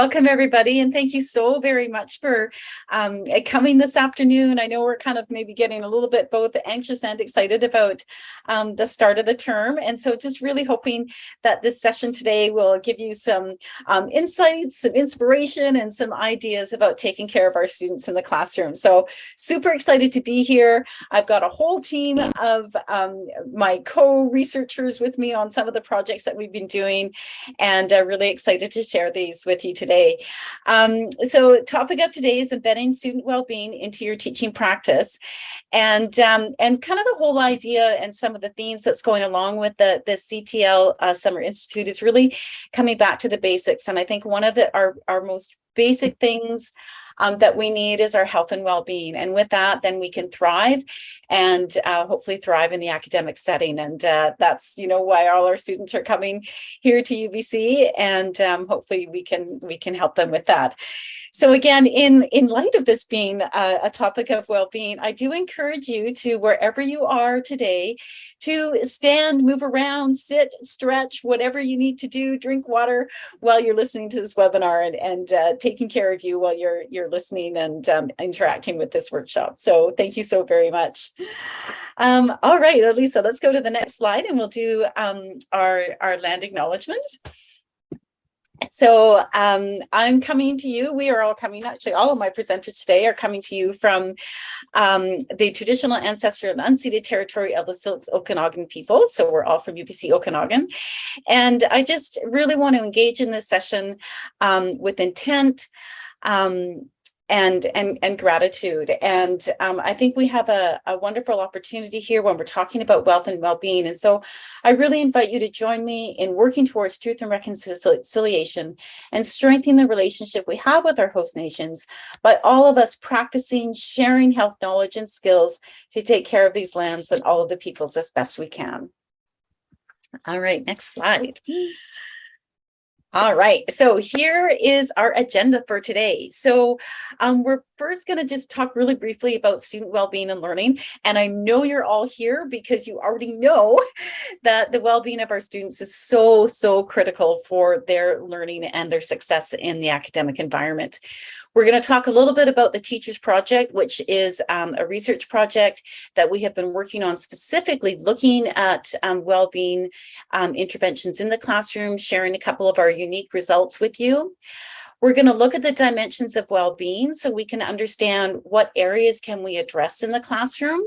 Welcome everybody and thank you so very much for um, coming this afternoon. I know we're kind of maybe getting a little bit both anxious and excited about um, the start of the term and so just really hoping that this session today will give you some um, insights, some inspiration and some ideas about taking care of our students in the classroom. So super excited to be here. I've got a whole team of um, my co-researchers with me on some of the projects that we've been doing and uh, really excited to share these with you today today. Um, so topic of today is embedding student well-being into your teaching practice. And, um, and kind of the whole idea and some of the themes that's going along with the, the CTL uh, Summer Institute is really coming back to the basics. And I think one of the, our, our most basic things um, that we need is our health and well-being. And with that, then we can thrive and uh, hopefully thrive in the academic setting. And uh, that's, you know, why all our students are coming here to UBC and um, hopefully we can we can help them with that. So again, in, in light of this being a, a topic of well-being, I do encourage you to wherever you are today to stand, move around, sit, stretch, whatever you need to do, drink water while you're listening to this webinar and, and uh, taking care of you while you're, you're listening and um, interacting with this workshop. So thank you so very much. Um, all right, Elisa, let's go to the next slide and we'll do um, our, our land acknowledgement. So um, I'm coming to you, we are all coming, actually all of my presenters today are coming to you from um, the traditional ancestral and unceded territory of the Syilx Okanagan people. So we're all from UBC Okanagan. And I just really want to engage in this session um, with intent, um, and and and gratitude and um, I think we have a, a wonderful opportunity here when we're talking about wealth and well-being and so I really invite you to join me in working towards truth and reconciliation and strengthening the relationship we have with our host nations by all of us practicing sharing health knowledge and skills to take care of these lands and all of the peoples as best we can. All right, next slide. All right, so here is our agenda for today. So um, we're first going to just talk really briefly about student well-being and learning. And I know you're all here because you already know that the well-being of our students is so, so critical for their learning and their success in the academic environment. We're going to talk a little bit about the Teachers Project, which is um, a research project that we have been working on specifically looking at um, well-being um, interventions in the classroom, sharing a couple of our unique results with you. We're going to look at the dimensions of well-being so we can understand what areas can we address in the classroom.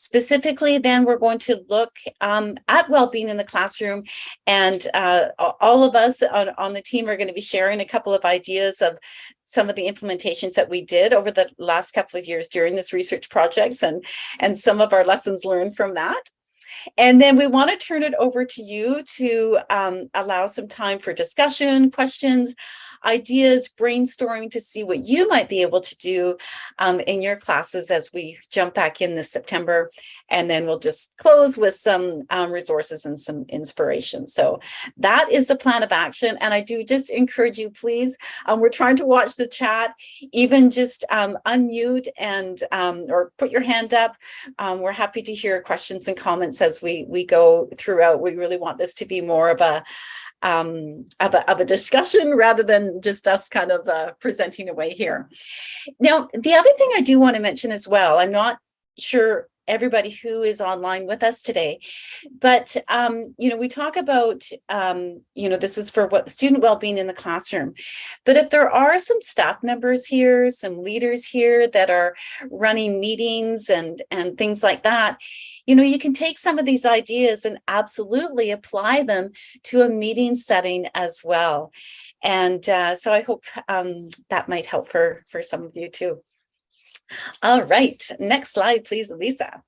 Specifically, then we're going to look um, at well-being in the classroom and uh, all of us on, on the team are going to be sharing a couple of ideas of some of the implementations that we did over the last couple of years during this research projects and, and some of our lessons learned from that. And then we want to turn it over to you to um, allow some time for discussion, questions, ideas, brainstorming to see what you might be able to do um, in your classes as we jump back in this September. And then we'll just close with some um, resources and some inspiration. So that is the plan of action. And I do just encourage you, please, um, we're trying to watch the chat, even just um, unmute and um, or put your hand up. Um, we're happy to hear questions and comments as we, we go throughout. We really want this to be more of a um, of, a, of a discussion rather than just us kind of uh, presenting away here. Now, the other thing I do want to mention as well, I'm not sure everybody who is online with us today. But, um, you know, we talk about, um, you know, this is for what student well-being in the classroom. But if there are some staff members here, some leaders here that are running meetings and, and things like that, you know, you can take some of these ideas and absolutely apply them to a meeting setting as well. And uh, so I hope um, that might help for, for some of you too. All right, next slide, please, Lisa.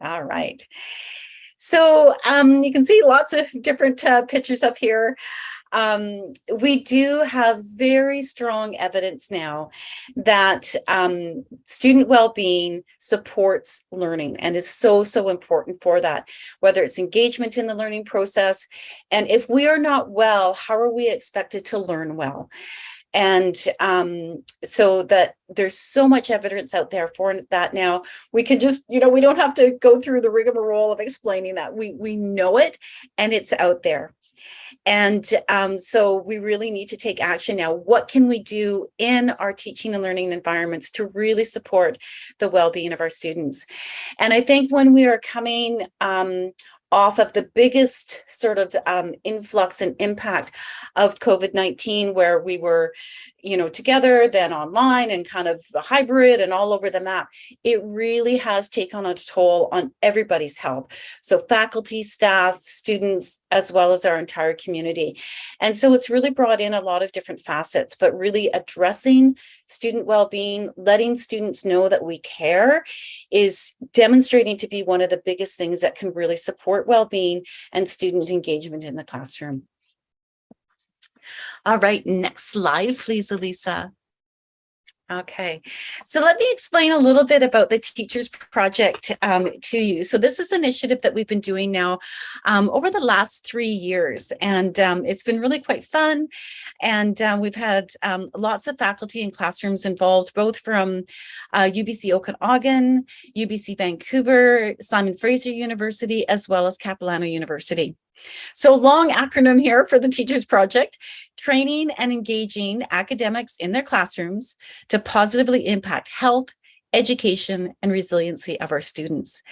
All right. So um, you can see lots of different uh, pictures up here. Um, we do have very strong evidence now that um, student well-being supports learning and is so, so important for that, whether it's engagement in the learning process. And if we are not well, how are we expected to learn well? And um, so that there's so much evidence out there for that now. We can just, you know, we don't have to go through the rigmarole of explaining that. We, we know it and it's out there. And um, so we really need to take action now. What can we do in our teaching and learning environments to really support the well-being of our students? And I think when we are coming um, off of the biggest sort of um, influx and impact of COVID-19 where we were you know, together, then online and kind of the hybrid and all over the map, it really has taken a toll on everybody's health. So faculty, staff, students, as well as our entire community. And so it's really brought in a lot of different facets, but really addressing student well-being, letting students know that we care is demonstrating to be one of the biggest things that can really support well-being and student engagement in the classroom. All right, next slide, please, Elisa. Okay, so let me explain a little bit about the Teachers Project um, to you. So this is an initiative that we've been doing now um, over the last three years, and um, it's been really quite fun. And uh, we've had um, lots of faculty and classrooms involved, both from uh, UBC Okanagan, UBC Vancouver, Simon Fraser University, as well as Capilano University. So long acronym here for the Teachers Project, training and engaging academics in their classrooms to positively impact health, education, and resiliency of our students.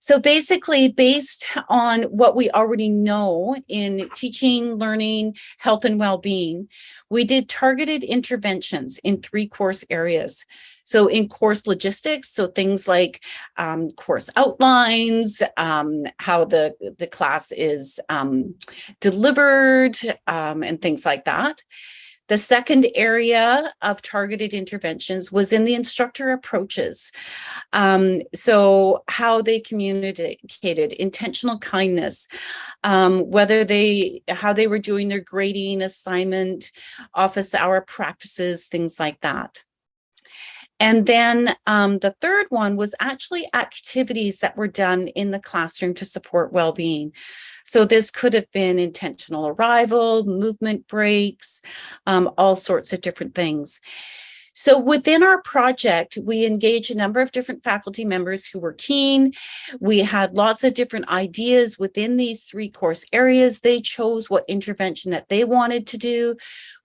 So basically, based on what we already know in teaching, learning, health, and well-being, we did targeted interventions in three course areas. So in course logistics, so things like um, course outlines, um, how the, the class is um, delivered, um, and things like that. The second area of targeted interventions was in the instructor approaches. Um, so how they communicated, intentional kindness, um, whether they, how they were doing their grading, assignment, office hour practices, things like that. And then um, the third one was actually activities that were done in the classroom to support well-being. So this could have been intentional arrival, movement breaks, um, all sorts of different things. So within our project, we engaged a number of different faculty members who were keen. We had lots of different ideas within these three course areas. They chose what intervention that they wanted to do.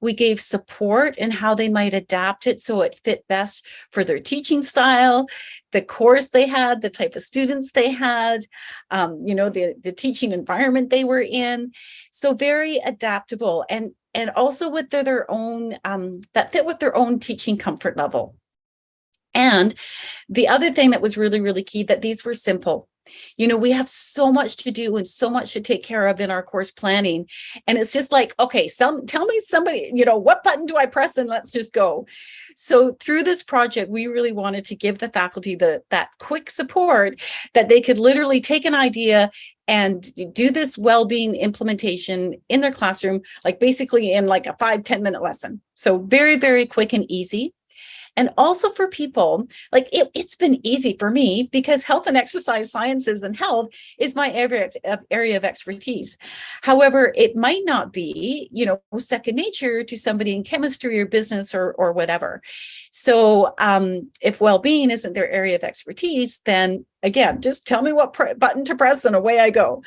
We gave support and how they might adapt it so it fit best for their teaching style, the course they had, the type of students they had, um, you know, the, the teaching environment they were in. So very adaptable. And and also with their, their own, um, that fit with their own teaching comfort level. And the other thing that was really, really key that these were simple. You know, we have so much to do and so much to take care of in our course planning. And it's just like, okay, some tell me somebody, you know, what button do I press and let's just go. So through this project, we really wanted to give the faculty the that quick support that they could literally take an idea and do this well-being implementation in their classroom, like basically in like a five ten minute lesson. So very, very quick and easy. And also for people, like it, has been easy for me because health and exercise sciences and health is my area, area of expertise. However, it might not be, you know, second nature to somebody in chemistry or business or, or whatever. So um, if well-being isn't their area of expertise, then again, just tell me what button to press and away I go.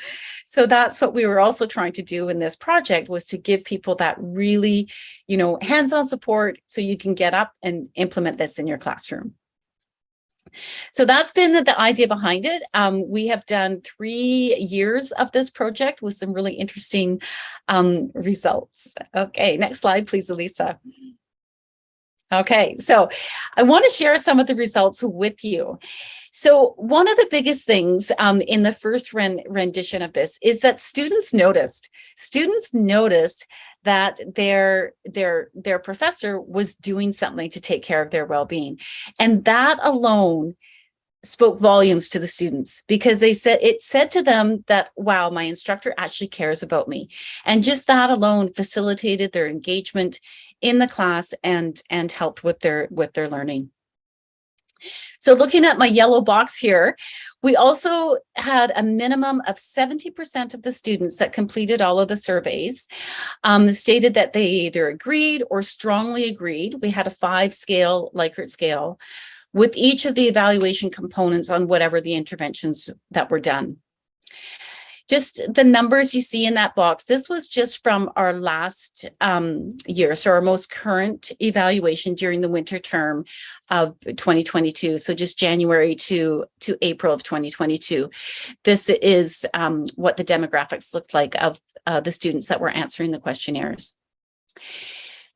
So that's what we were also trying to do in this project was to give people that really, you know, hands-on support so you can get up and implement this in your classroom. So that's been the idea behind it. Um, we have done three years of this project with some really interesting um, results. Okay, next slide, please, Elisa. Okay, so I want to share some of the results with you. So one of the biggest things um, in the first rendition of this is that students noticed. Students noticed that their their their professor was doing something to take care of their well-being, and that alone spoke volumes to the students because they said it said to them that wow my instructor actually cares about me and just that alone facilitated their engagement in the class and and helped with their with their learning so looking at my yellow box here, we also had a minimum of 70% of the students that completed all of the surveys um, stated that they either agreed or strongly agreed. We had a five scale Likert scale with each of the evaluation components on whatever the interventions that were done. Just the numbers you see in that box, this was just from our last um, year, so our most current evaluation during the winter term of 2022. So just January to, to April of 2022. This is um, what the demographics looked like of uh, the students that were answering the questionnaires.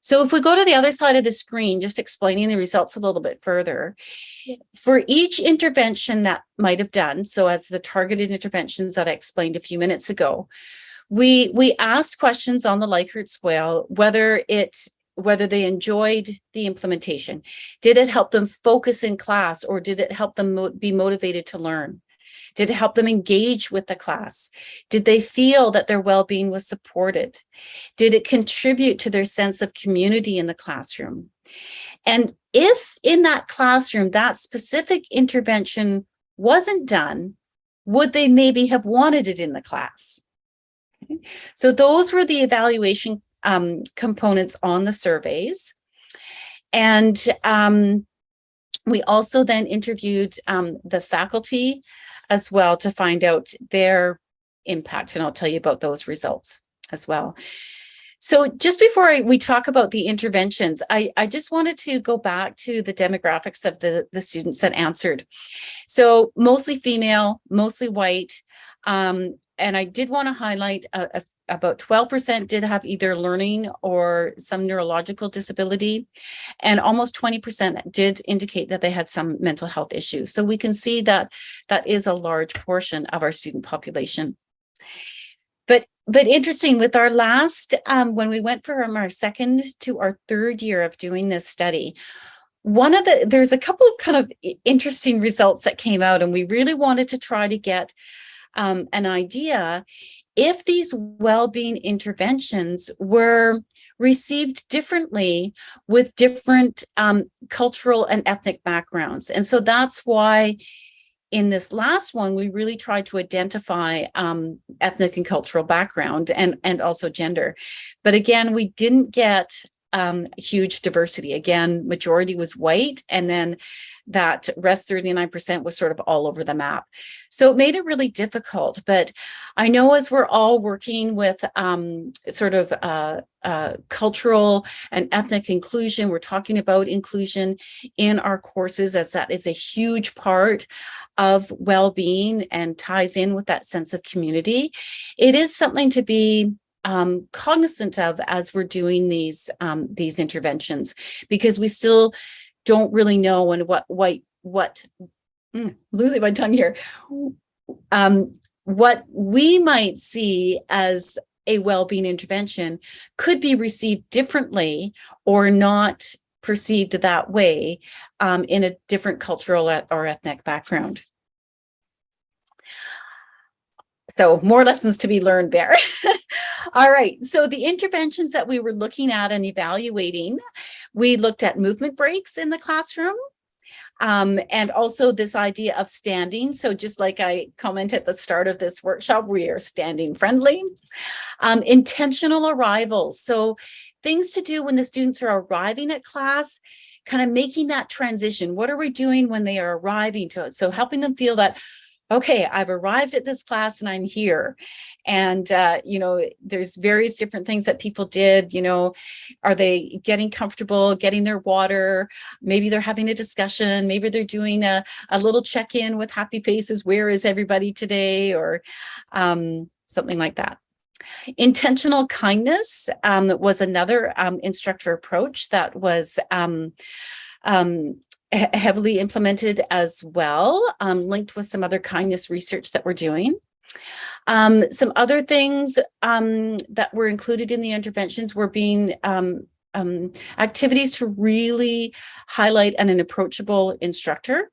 So if we go to the other side of the screen, just explaining the results a little bit further, for each intervention that might have done, so as the targeted interventions that I explained a few minutes ago, we we asked questions on the Likert scale, whether it whether they enjoyed the implementation. Did it help them focus in class or did it help them mo be motivated to learn? Did it help them engage with the class? Did they feel that their well-being was supported? Did it contribute to their sense of community in the classroom? And if in that classroom, that specific intervention wasn't done, would they maybe have wanted it in the class? So those were the evaluation um, components on the surveys. And um, we also then interviewed um, the faculty as well to find out their impact. And I'll tell you about those results as well. So just before I, we talk about the interventions, I, I just wanted to go back to the demographics of the, the students that answered. So mostly female, mostly white. Um, and I did want to highlight a, a about 12% did have either learning or some neurological disability, and almost 20% did indicate that they had some mental health issues. So we can see that that is a large portion of our student population. But but interesting with our last, um, when we went from our second to our third year of doing this study, one of the, there's a couple of kind of interesting results that came out and we really wanted to try to get um, an idea if these well-being interventions were received differently with different um, cultural and ethnic backgrounds. And so that's why in this last one, we really tried to identify um, ethnic and cultural background and, and also gender. But again, we didn't get um, huge diversity. Again, majority was white and then that rest 39% was sort of all over the map. So it made it really difficult, but I know as we're all working with um, sort of uh, uh, cultural and ethnic inclusion, we're talking about inclusion in our courses as that is a huge part of well-being and ties in with that sense of community. It is something to be um, cognizant of as we're doing these um, these interventions because we still don't really know and what what what mm, losing my tongue here um, what we might see as a well-being intervention could be received differently or not perceived that way um, in a different cultural or ethnic background. So more lessons to be learned there. All right, so the interventions that we were looking at and evaluating, we looked at movement breaks in the classroom, um, and also this idea of standing. So just like I commented at the start of this workshop, we are standing friendly. Um, intentional arrivals. So things to do when the students are arriving at class, kind of making that transition. What are we doing when they are arriving to it? So helping them feel that, okay, I've arrived at this class and I'm here. And, uh, you know, there's various different things that people did, you know, are they getting comfortable, getting their water? Maybe they're having a discussion. Maybe they're doing a, a little check-in with happy faces. Where is everybody today? Or um, something like that. Intentional kindness um, was another um, instructor approach that was um, um, heavily implemented as well, um, linked with some other kindness research that we're doing. Um, some other things um, that were included in the interventions were being um, um activities to really highlight an, an approachable instructor.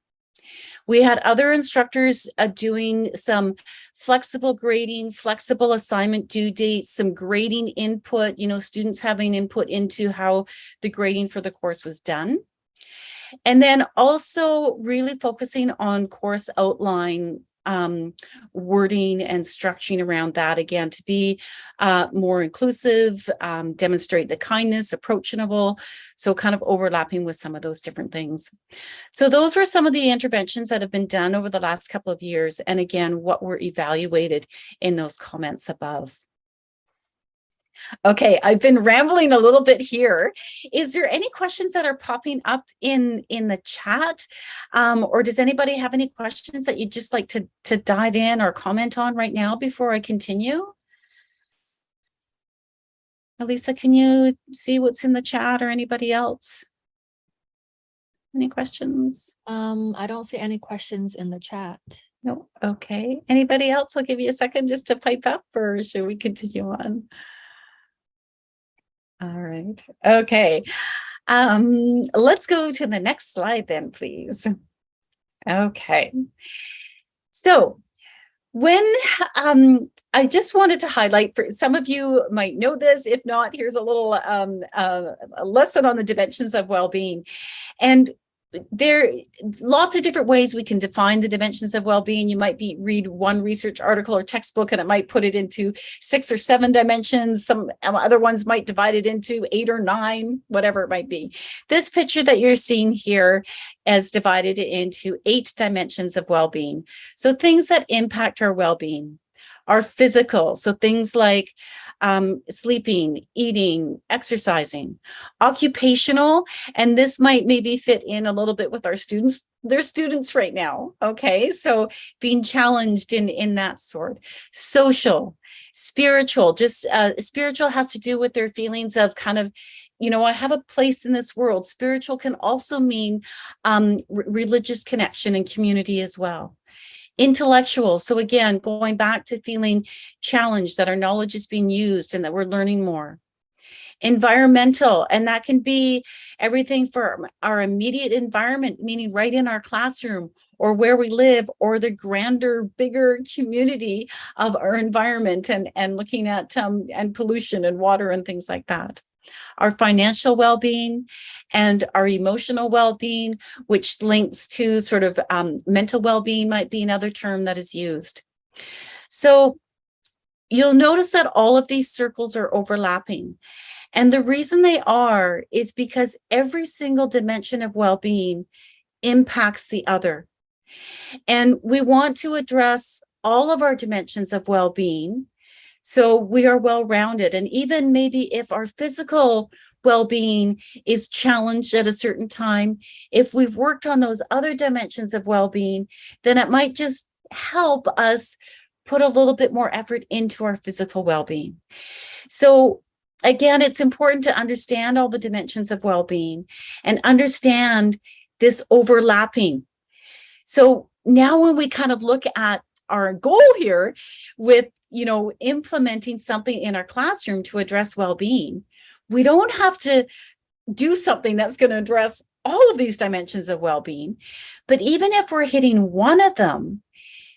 We had other instructors uh, doing some flexible grading, flexible assignment due dates, some grading input, you know, students having input into how the grading for the course was done. And then also really focusing on course outline um, wording and structuring around that again to be uh, more inclusive, um, demonstrate the kindness, approachable, so kind of overlapping with some of those different things. So those were some of the interventions that have been done over the last couple of years. And again, what were evaluated in those comments above. Okay, I've been rambling a little bit here. Is there any questions that are popping up in in the chat? Um, or does anybody have any questions that you'd just like to, to dive in or comment on right now before I continue? Elisa, can you see what's in the chat or anybody else? Any questions? Um, I don't see any questions in the chat. No, okay. Anybody else? I'll give you a second just to pipe up or should we continue on? All right, okay. Um, let's go to the next slide then, please. Okay. So when um, I just wanted to highlight for some of you might know this, if not, here's a little um, uh, lesson on the dimensions of well-being. And there lots of different ways we can define the dimensions of well-being. You might be read one research article or textbook and it might put it into six or seven dimensions. Some um, other ones might divide it into eight or nine, whatever it might be. This picture that you're seeing here is divided into eight dimensions of well-being. So things that impact our well-being are physical. So things like um, sleeping, eating, exercising, occupational, and this might maybe fit in a little bit with our students. They're students right now, okay? So being challenged in, in that sort. Social, spiritual, just uh, spiritual has to do with their feelings of kind of you know, I have a place in this world. Spiritual can also mean um, religious connection and community as well intellectual. So again, going back to feeling challenged that our knowledge is being used and that we're learning more. Environmental, and that can be everything for our immediate environment, meaning right in our classroom or where we live or the grander, bigger community of our environment and, and looking at um, and pollution and water and things like that our financial well-being and our emotional well-being, which links to sort of um, mental well-being might be another term that is used. So you'll notice that all of these circles are overlapping. And the reason they are is because every single dimension of well-being impacts the other. And we want to address all of our dimensions of well-being so we are well-rounded. And even maybe if our physical well-being is challenged at a certain time, if we've worked on those other dimensions of well-being, then it might just help us put a little bit more effort into our physical well-being. So again, it's important to understand all the dimensions of well-being and understand this overlapping. So now when we kind of look at our goal here with you know, implementing something in our classroom to address well-being. We don't have to do something that's going to address all of these dimensions of well-being. But even if we're hitting one of them,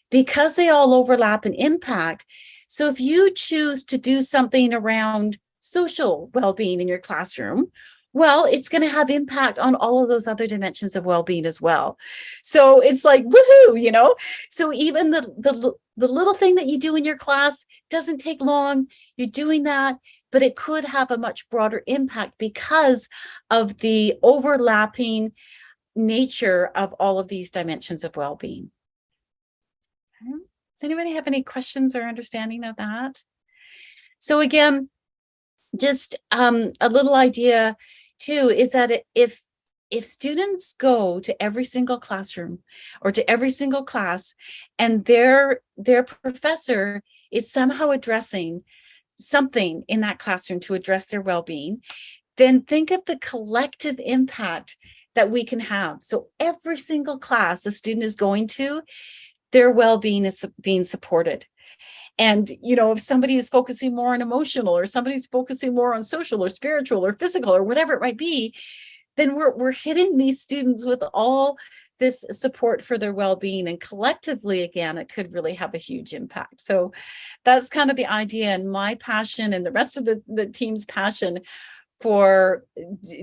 because they all overlap and impact, so if you choose to do something around social well-being in your classroom, well, it's going to have impact on all of those other dimensions of well-being as well. So it's like, woohoo, you know? So even the, the, the little thing that you do in your class doesn't take long. You're doing that, but it could have a much broader impact because of the overlapping nature of all of these dimensions of well-being. Does anybody have any questions or understanding of that? So again, just um, a little idea too is that if if students go to every single classroom or to every single class and their their professor is somehow addressing something in that classroom to address their well-being then think of the collective impact that we can have. So every single class a student is going to their well-being is being supported and, you know, if somebody is focusing more on emotional or somebody's focusing more on social or spiritual or physical or whatever it might be, then we're, we're hitting these students with all this support for their well-being. And collectively again it could really have a huge impact. So that's kind of the idea and my passion and the rest of the, the team's passion for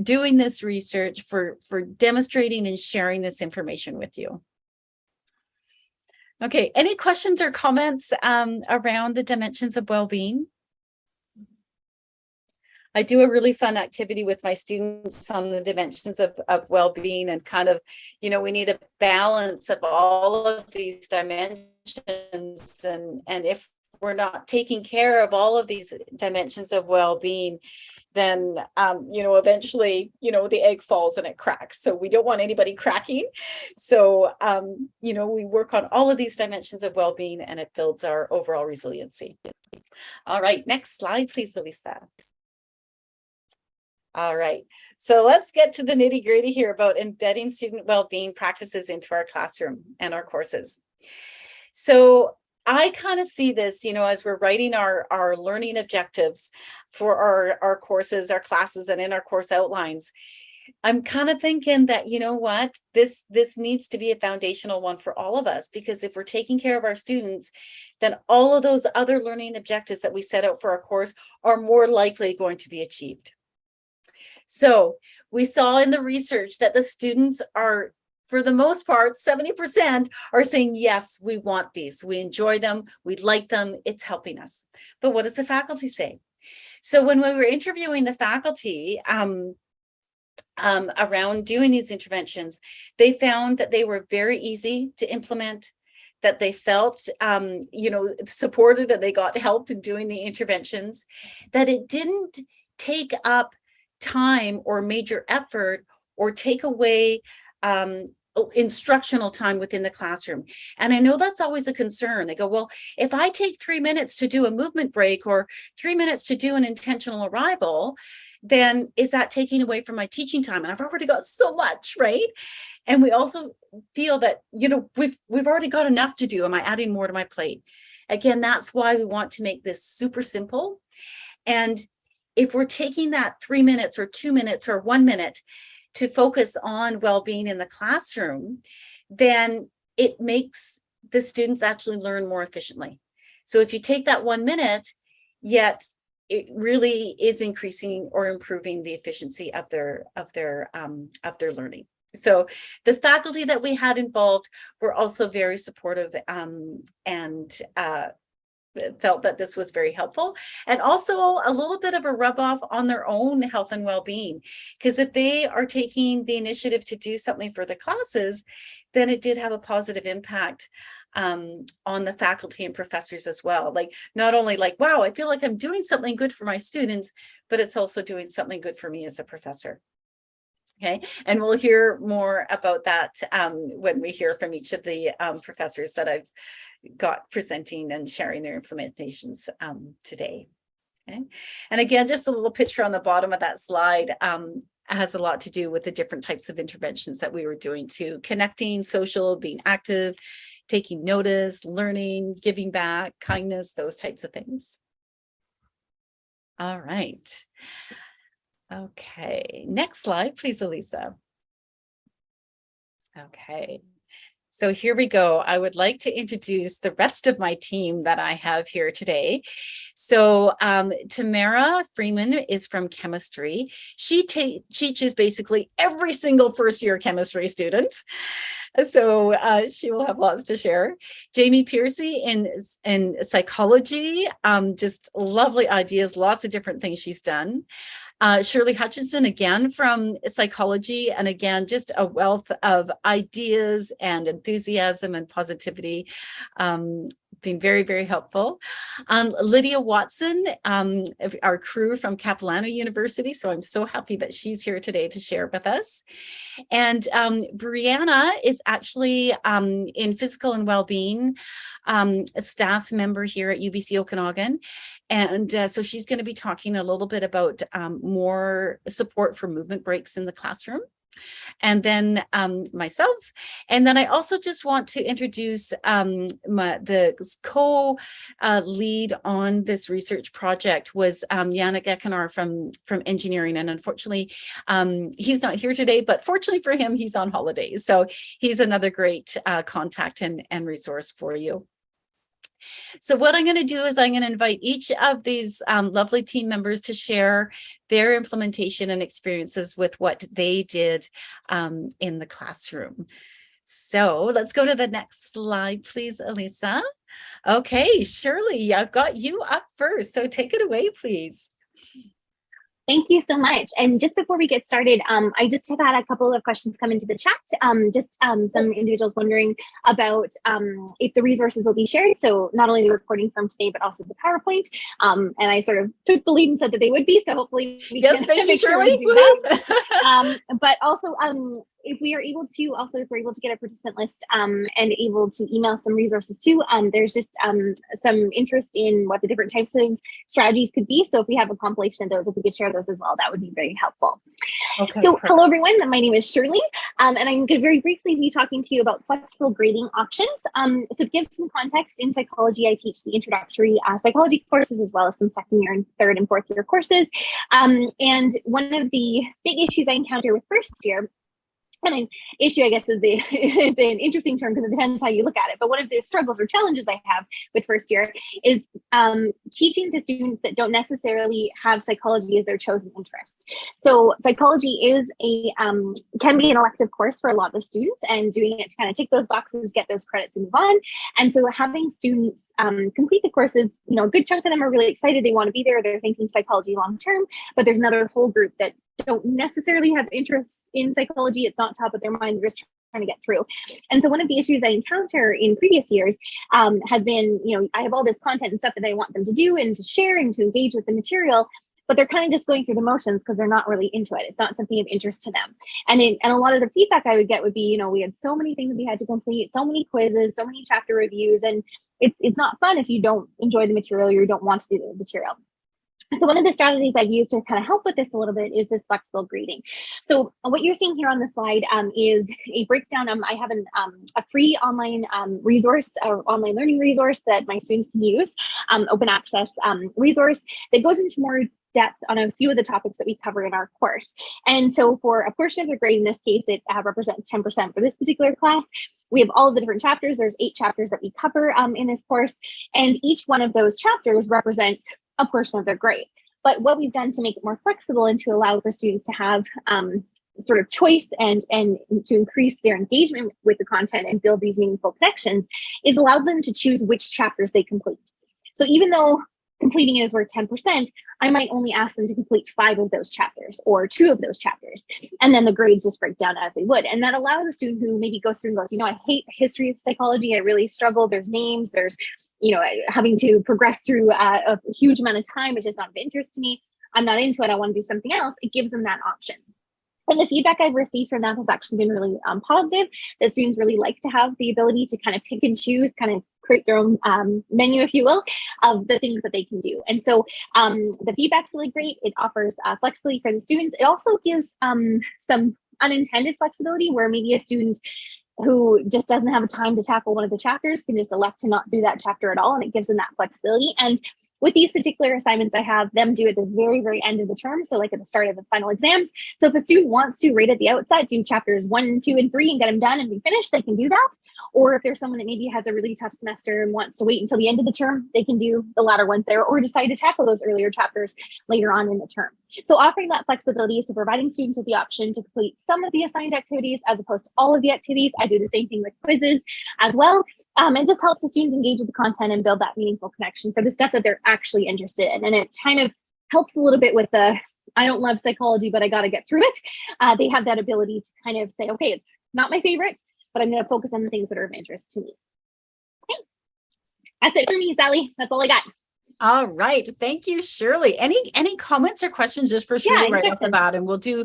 doing this research for for demonstrating and sharing this information with you Okay, any questions or comments um, around the dimensions of well-being? I do a really fun activity with my students on the dimensions of, of well-being and kind of, you know, we need a balance of all of these dimensions and, and if we're not taking care of all of these dimensions of well-being, then, um, you know, eventually, you know, the egg falls and it cracks. So we don't want anybody cracking. So, um, you know, we work on all of these dimensions of well-being and it builds our overall resiliency. All right, next slide, please, Louisa. All right, so let's get to the nitty gritty here about embedding student well-being practices into our classroom and our courses. So I kind of see this, you know, as we're writing our, our learning objectives for our, our courses, our classes, and in our course outlines. I'm kind of thinking that, you know what, this, this needs to be a foundational one for all of us, because if we're taking care of our students, then all of those other learning objectives that we set out for our course are more likely going to be achieved. So we saw in the research that the students are for the most part, 70% are saying, yes, we want these. We enjoy them. We like them. It's helping us. But what does the faculty say? So when we were interviewing the faculty um, um, around doing these interventions, they found that they were very easy to implement, that they felt, um, you know, supported and they got help in doing the interventions, that it didn't take up time or major effort or take away um, instructional time within the classroom. And I know that's always a concern. They go, well, if I take three minutes to do a movement break or three minutes to do an intentional arrival, then is that taking away from my teaching time? And I've already got so much, right? And we also feel that, you know, we've, we've already got enough to do. Am I adding more to my plate? Again, that's why we want to make this super simple. And if we're taking that three minutes or two minutes or one minute to focus on well-being in the classroom, then it makes the students actually learn more efficiently. So if you take that one minute, yet it really is increasing or improving the efficiency of their of their um, of their learning. So the faculty that we had involved were also very supportive um, and uh, felt that this was very helpful and also a little bit of a rub off on their own health and well-being because if they are taking the initiative to do something for the classes then it did have a positive impact um, on the faculty and professors as well. Like not only like wow I feel like I'm doing something good for my students but it's also doing something good for me as a professor. Okay, and we'll hear more about that um, when we hear from each of the um, professors that I've got presenting and sharing their implementations um, today. Okay. And again, just a little picture on the bottom of that slide um, has a lot to do with the different types of interventions that we were doing to connecting, social, being active, taking notice, learning, giving back, kindness, those types of things. All right. Okay, next slide, please, Elisa. Okay, so here we go. I would like to introduce the rest of my team that I have here today. So um, Tamara Freeman is from chemistry. She teaches basically every single first year chemistry student. So uh, she will have lots to share. Jamie Piercy in, in psychology, um, just lovely ideas, lots of different things she's done. Uh, Shirley Hutchinson, again, from psychology, and again, just a wealth of ideas and enthusiasm and positivity. Um, been very, very helpful. Um, Lydia Watson, um, our crew from Capilano University. So I'm so happy that she's here today to share with us. And um, Brianna is actually um, in physical and well-being, um, a staff member here at UBC Okanagan. And uh, so she's going to be talking a little bit about um, more support for movement breaks in the classroom and then um, myself. And then I also just want to introduce um, my, the co-lead uh, on this research project was um, Yannick Ekenar from, from engineering. And unfortunately, um, he's not here today, but fortunately for him, he's on holidays. So he's another great uh, contact and, and resource for you. So what I'm going to do is I'm going to invite each of these um, lovely team members to share their implementation and experiences with what they did um, in the classroom. So let's go to the next slide, please, Elisa. Okay, Shirley, I've got you up first, so take it away, please. Thank you so much. And just before we get started, um, I just have had a couple of questions come into the chat. Um, just um, some individuals wondering about um, if the resources will be shared. So not only the recording from today, but also the PowerPoint. Um, and I sort of took the lead and said that they would be. So hopefully we yes, can thank you, sure we do that. um, but also um, if we are able to also if we're able to get a participant list um, and able to email some resources too um, there's just um, some interest in what the different types of strategies could be. So if we have a compilation of those if we could share those as well that would be very helpful. Okay, so perfect. hello everyone. My name is shirley um, and i'm going to very briefly be talking to you about flexible grading options. Um, so to give some context in psychology i teach the introductory uh, psychology courses as well as some second year and third and fourth year courses. Um, and one of the big issues i encounter with first year and an issue, I guess, is, the, is an interesting term because it depends how you look at it. But one of the struggles or challenges I have with first year is um, teaching to students that don't necessarily have psychology as their chosen interest. So psychology is a um, can be an elective course for a lot of students, and doing it to kind of tick those boxes, get those credits, and move on. And so having students um, complete the courses, you know, a good chunk of them are really excited. They want to be there. They're thinking psychology long term. But there's another whole group that don't necessarily have interest in psychology. It's not top of their mind. They're just trying to get through. And so one of the issues I encounter in previous years um, has been, you know, I have all this content and stuff that I want them to do and to share and to engage with the material, but they're kind of just going through the motions because they're not really into it. It's not something of interest to them. And in, and a lot of the feedback I would get would be, you know, we had so many things we had to complete, so many quizzes, so many chapter reviews, and it's it's not fun if you don't enjoy the material or you don't want to do the material. So one of the strategies I've used to kind of help with this a little bit is this flexible grading. So what you're seeing here on the slide um, is a breakdown. Um, I have an, um, a free online um, resource or online learning resource that my students can use, um, open access um, resource that goes into more depth on a few of the topics that we cover in our course. And so for a portion of the grade, in this case, it uh, represents 10% for this particular class. We have all the different chapters. There's eight chapters that we cover um, in this course. And each one of those chapters represents a portion of their grade. But what we've done to make it more flexible and to allow for students to have um, sort of choice and and to increase their engagement with the content and build these meaningful connections is allow them to choose which chapters they complete. So even though completing it is worth 10%, I might only ask them to complete five of those chapters or two of those chapters. And then the grades just break down as they would. And that allows a student who maybe goes through and goes, you know, I hate history of psychology. I really struggle. There's names, there's you know, having to progress through uh, a huge amount of time, which is not of interest to me. I'm not into it. I want to do something else. It gives them that option. And the feedback I've received from that has actually been really um, positive. The students really like to have the ability to kind of pick and choose, kind of create their own um, menu, if you will, of the things that they can do. And so um, the feedback's really great. It offers uh, flexibility for the students. It also gives um, some unintended flexibility where maybe a student who just doesn't have a time to tackle one of the chapters can just elect to not do that chapter at all and it gives them that flexibility and with these particular assignments, I have them do at the very, very end of the term. So like at the start of the final exams. So if a student wants to right at the outset, do chapters one, two, and three and get them done and be finished, they can do that. Or if there's someone that maybe has a really tough semester and wants to wait until the end of the term, they can do the latter ones there or decide to tackle those earlier chapters later on in the term. So offering that flexibility, so providing students with the option to complete some of the assigned activities as opposed to all of the activities. I do the same thing with quizzes as well. Um, it just helps the students engage with the content and build that meaningful connection for the stuff that they're actually interested in. And it kind of helps a little bit with the, I don't love psychology, but I got to get through it. Uh, they have that ability to kind of say, okay, it's not my favorite, but I'm going to focus on the things that are of interest to me. Okay. That's it for me, Sally. That's all I got. All right. Thank you, Shirley. Any any comments or questions just for Shirley Yeah, right off the questions. bat? And we'll do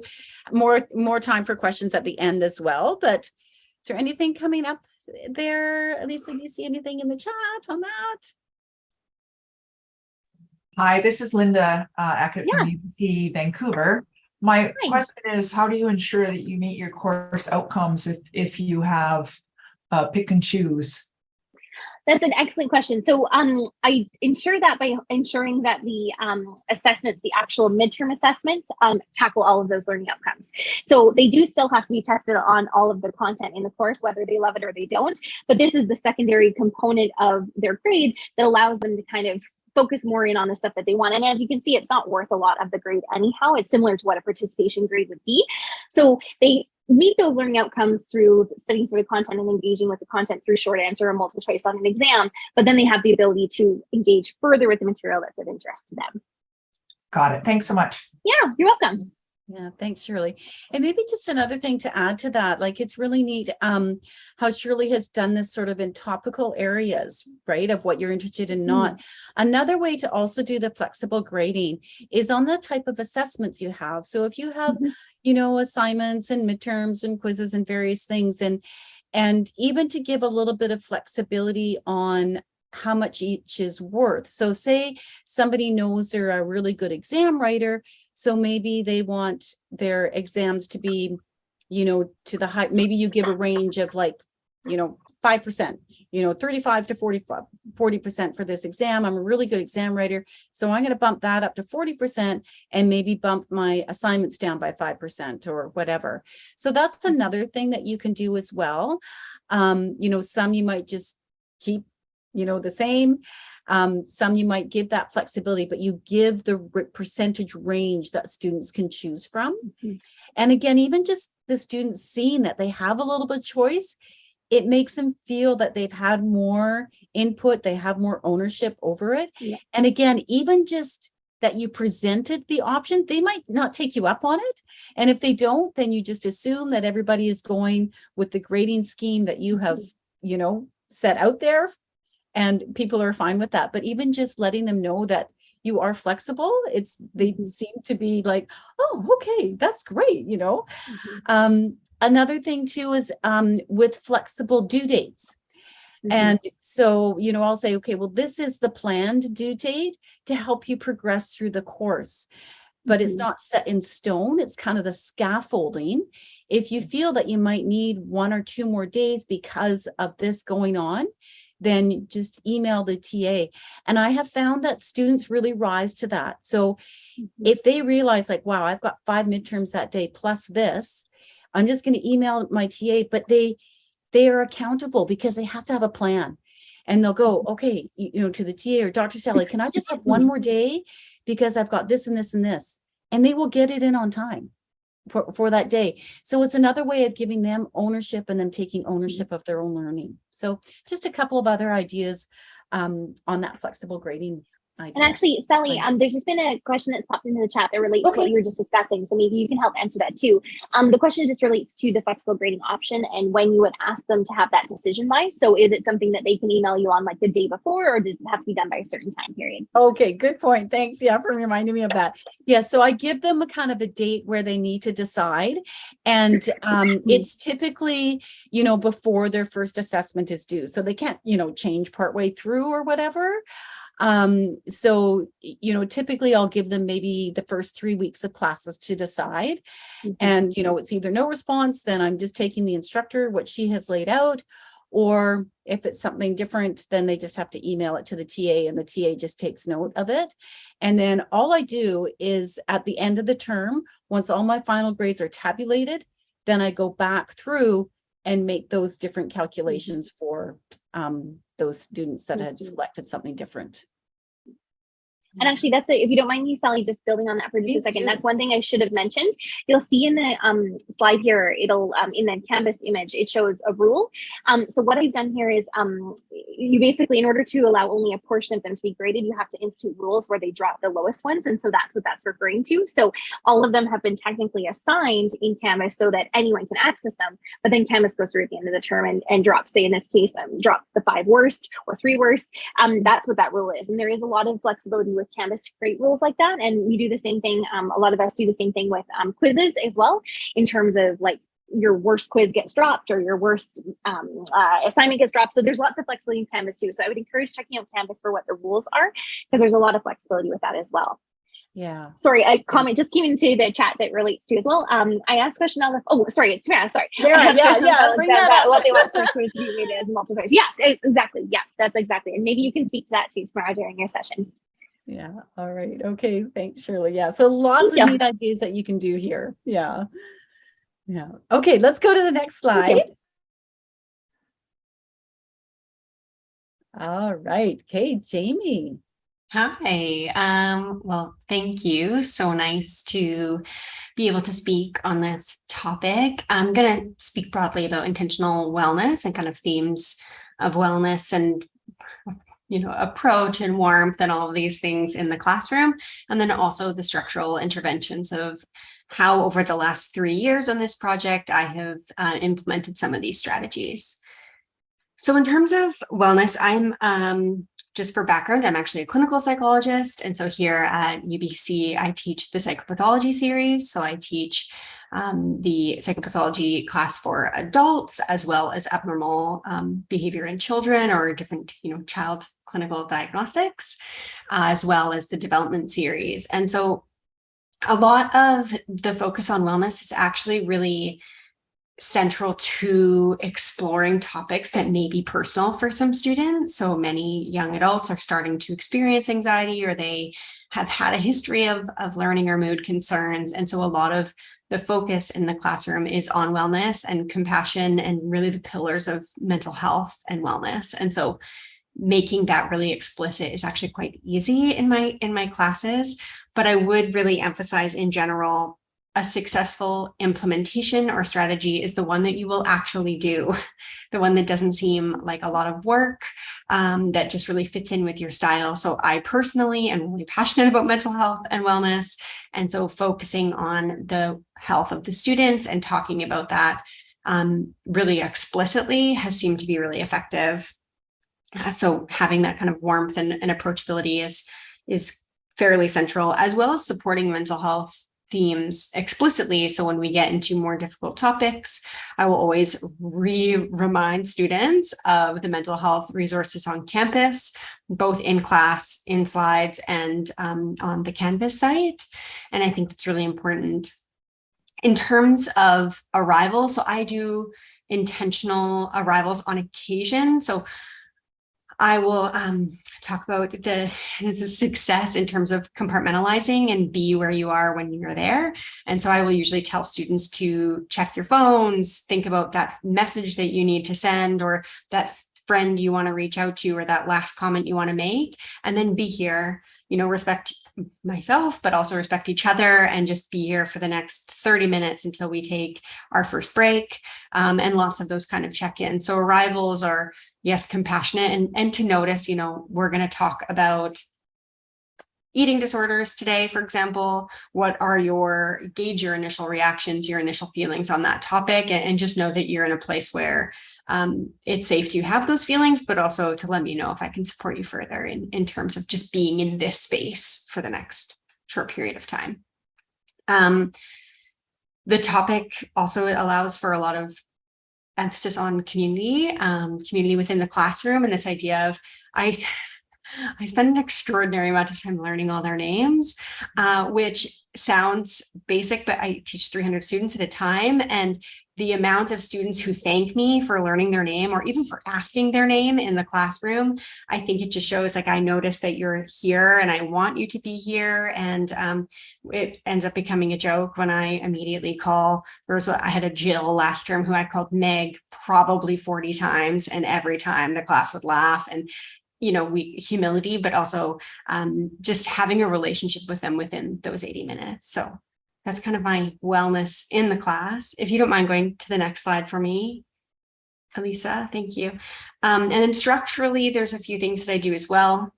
more more time for questions at the end as well. But is there anything coming up there? Elisa, do you see anything in the chat on that? Hi, this is Linda uh, Ackett from UBC Vancouver. My Hi. question is, how do you ensure that you meet your course outcomes if, if you have uh, pick and choose? That's an excellent question. So um, I ensure that by ensuring that the um, assessments, the actual midterm assessments, um, tackle all of those learning outcomes. So they do still have to be tested on all of the content in the course, whether they love it or they don't. But this is the secondary component of their grade that allows them to kind of focus more in on the stuff that they want. And as you can see, it's not worth a lot of the grade anyhow. It's similar to what a participation grade would be. So they meet those learning outcomes through studying through the content and engaging with the content through short answer or multiple choice on an exam, but then they have the ability to engage further with the material that's of interest to them. Got it. Thanks so much. Yeah, you're welcome. Yeah, thanks, Shirley. And maybe just another thing to add to that, like it's really neat um how Shirley has done this sort of in topical areas, right? Of what you're interested in not. Another way to also do the flexible grading is on the type of assessments you have. So if you have, Mhm. you know, assignments and midterms and quizzes and various things and and even to give a little bit of flexibility on how much each is worth. So say somebody knows they're a really good exam writer, so maybe they want their exams to be, you know, to the high, maybe you give a range of like, you know, five percent, you know, 35 to 45, 40% for this exam. I'm a really good exam writer. So I'm going to bump that up to 40% and maybe bump my assignments down by 5% or whatever. So that's another thing that you can do as well. Um, you know, some you might just keep, you know, the same. Um, some you might give that flexibility, but you give the percentage range that students can choose from. Mhm. And again, even just the students seeing that they have a little bit of choice, it makes them feel that they've had more input, they have more ownership over it. Yeah. And again, even just that you presented the option, they might not take you up on it. And if they don't, then you just assume that everybody is going with the grading scheme that you have, you know, set out there and people are fine with that. But even just letting them know that you are flexible, it's, they Mhm. seem to be like, oh, okay, that's great, you know? Mhm. Um, another thing too is, um, with flexible due dates. Mhm. And so, you know, I'll say, okay, well, this is the planned due date to help you progress through the course. But it's Mhm. not set in stone. It's kind of the scaffolding. If you feel that you might need one or two more days because of this going on, then just email the TA. And I have found that students really rise to that. So Mhm. if they realize like, wow, I've got five midterms that day plus this, I'm just going to email my TA, but they, they are accountable because they have to have a plan. And they'll go, okay, you you know, to the TA or Dr. Sally, can I just have one more day? Because I've got this and this and this, and they will get it in on time for, for that day. So it's another way of giving them ownership and them taking ownership of their own learning. So just a couple of other ideas um, on that flexible grading. And actually, Sally, um, there's just been a question that's popped into the chat that relates to what you were just discussing. So maybe you can help answer that too. Um, the question just relates to the flexible grading option and when you would ask them to have that decision by. So is it something that they can email you on like the day before or does it have to be done by a certain time period? Okay, good point. Thanks. Yeah, for reminding me of that. Yeah, so I give them a kind of a date where they need to decide. And um, it's typically, you know, before their first assessment is due. So they can't, you know, change partway through or whatever. Um, so, you know, typically I'll give them maybe the first three weeks of classes to decide. Mhm. And, you know, it's either no response, then I'm just taking the instructor, what she has laid out. Or if it's something different, then they just have to email it to the TA and the TA just takes note of it. And then all I do is at the end of the term, once all my final grades are tabulated, then I go back through and make those different calculations for um, those students that had selected something different. And actually, that's it. If you don't mind me, Sally, just building on that for just Please a second. do. That's one thing I should have mentioned. You'll see in the um, slide here, it'll um, in the canvas image, it shows a rule. Um, so what I've done here is um, you basically, in order to allow only a portion of them to be graded, you have to institute rules where they drop the lowest ones. And so that's what that's referring to. So all of them have been technically assigned in Canvas so that anyone can access them. But then Canvas goes through at the end of the term and, and drops, say in this case, um, drop the five worst or three worst. Um, that's what that rule is. And there is a lot of flexibility with Canvas to create rules like that. And we do the same thing. Um, a lot of us do the same thing with um, quizzes as well, in terms of like your worst quiz gets dropped or your worst um, uh, assignment gets dropped. So there's lots of flexibility in Canvas too. So I would encourage checking out Canvas for what the rules are, because there's a lot of flexibility with that as well. Yeah. Sorry, a comment just came into the chat that relates to as well. Um, I asked question on the, oh, sorry, it's Tamara, sorry. Asked yeah, yeah, bring Alexandra, that up. What they want for quiz to be rated as multiple choice. Yeah, exactly. Yeah, that's exactly. And maybe you can speak to that too tomorrow during your session. Yeah, all right. Okay, thanks, Shirley. Yeah, so lots Thank of neat ideas that you can do here. Yeah. Yeah. Okay, let's go to the next slide. All right. Okay, Jamie. Hi, um, well, thank you. So nice to be able to speak on this topic. I'm going to speak broadly about intentional wellness and kind of themes of wellness and you know, approach and warmth and all of these things in the classroom. And then also the structural interventions of how over the last three years on this project, I have uh, implemented some of these strategies. So in terms of wellness, I'm um, just for background, I'm actually a clinical psychologist. And so here at UBC, I teach the psychopathology series. So I teach um, the psychopathology class for adults, as well as abnormal um, behavior in children or different, you know, child clinical diagnostics, uh, as well as the development series. And so a lot of the focus on wellness is actually really central to exploring topics that may be personal for some students. So many young adults are starting to experience anxiety or they have had a history of, of learning or mood concerns. And so a lot of the focus in the classroom is on wellness and compassion and really the pillars of mental health and wellness. And so making that really explicit is actually quite easy in my in my classes, but I would really emphasize in general a successful implementation or strategy is the one that you will actually do, the one that doesn't seem like a lot of work, um, that just really fits in with your style. So I personally am really passionate about mental health and wellness. And so focusing on the health of the students and talking about that um, really explicitly has seemed to be really effective. Uh, so having that kind of warmth and, and approachability is, is fairly central, as well as supporting mental health themes explicitly. So when we get into more difficult topics, I will always re-remind students of the mental health resources on campus, both in class, in slides, and um, on the Canvas site. And I think that's really important. In terms of arrival, so I do intentional arrivals on occasion. So I will um, talk about the, the, success in terms of compartmentalizing and be where you are when you're there. And so I will usually tell students to check your phones, think about that message that you need to send or that friend you want to reach out to or that last comment you want to make, and then be here, you know, respect myself, but also respect each other and just be here for the next 30 minutes until we take our first break um, and lots of those kind of check-ins. So arrivals are yes, compassionate and, and to notice, you know, we're going to talk about eating disorders today, for example, what are your, gauge your initial reactions, your initial feelings on that topic, and, and just know that you're in a place where um, it's safe to have those feelings, but also to let me know if I can support you further in, in terms of just being in this space for the next short period of time. Um, the topic also allows for a lot of emphasis on community, um, community within the classroom and this idea of I, I spend an extraordinary amount of time learning all their names, uh, which sounds basic, but I teach 300 students at a time. And the amount of students who thank me for learning their name or even for asking their name in the classroom, I think it just shows like I notice that you're here and I want you to be here. And um, it ends up becoming a joke when I immediately call. There was I had a Jill last term who I called Meg probably 40 times and every time the class would laugh. And you know, we humility, but also um, just having a relationship with them within those 80 minutes. So that's kind of my wellness in the class. If you don't mind going to the next slide for me, Elisa, thank you. Um, and then structurally, there's a few things that I do as well.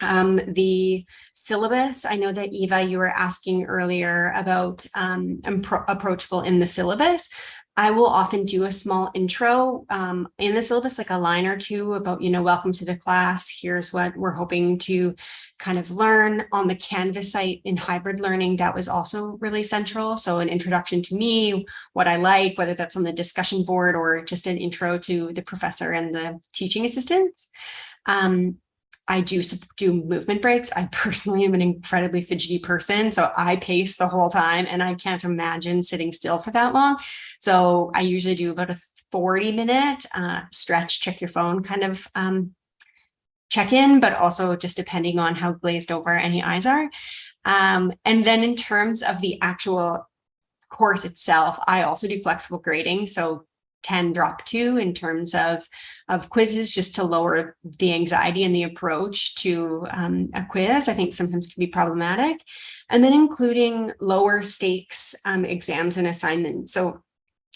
Um, the syllabus, I know that Eva, you were asking earlier about um, approachable in the syllabus. I will often do a small intro um, in the syllabus, like a line or two about, you know, welcome to the class. Here's what we're hoping to kind of learn on the Canvas site in hybrid learning. That was also really central. So an introduction to me, what I like, whether that's on the discussion board or just an intro to the professor and the teaching assistants. Um, I do do movement breaks. I personally am an incredibly fidgety person, so I pace the whole time and I can't imagine sitting still for that long. So I usually do about a 40 minute uh, stretch, check your phone kind of um, check in, but also just depending on how glazed over any eyes are. Um, and then in terms of the actual course itself, I also do flexible grading. So can drop to in terms of, of quizzes just to lower the anxiety and the approach to um, a quiz, I think sometimes can be problematic. And then including lower stakes um, exams and assignments. So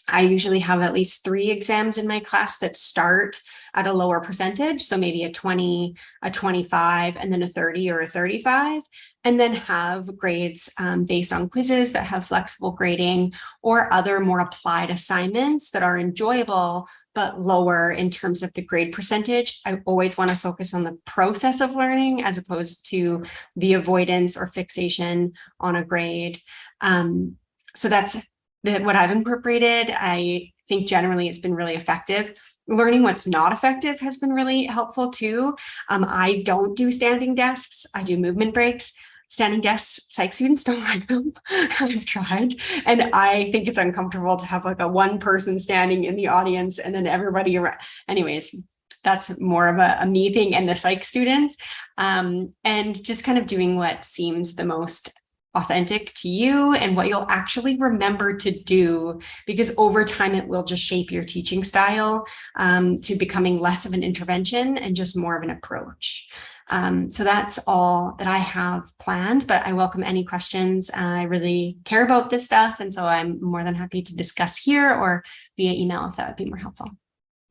I usually have at least three exams in my class that start at a lower percentage. So maybe a 20, a 25, and then a 30 or a 35, and then have grades um, based on quizzes that have flexible grading or other more applied assignments that are enjoyable, but lower in terms of the grade percentage. I always want to focus on the process of learning as opposed to the avoidance or fixation on a grade. Um, so that's that what I've incorporated, I think generally it's been really effective. Learning what's not effective has been really helpful too. Um, I don't do standing desks. I do movement breaks. Standing desks, psych students don't like them. I've tried. And I think it's uncomfortable to have like a one person standing in the audience and then everybody around. Anyways, that's more of a, a me thing and the psych students. Um, and just kind of doing what seems the most authentic to you and what you'll actually remember to do because over time it will just shape your teaching style um, to becoming less of an intervention and just more of an approach. Um, so that's all that I have planned, but I welcome any questions. I really care about this stuff. And so I'm more than happy to discuss here or via email if that would be more helpful.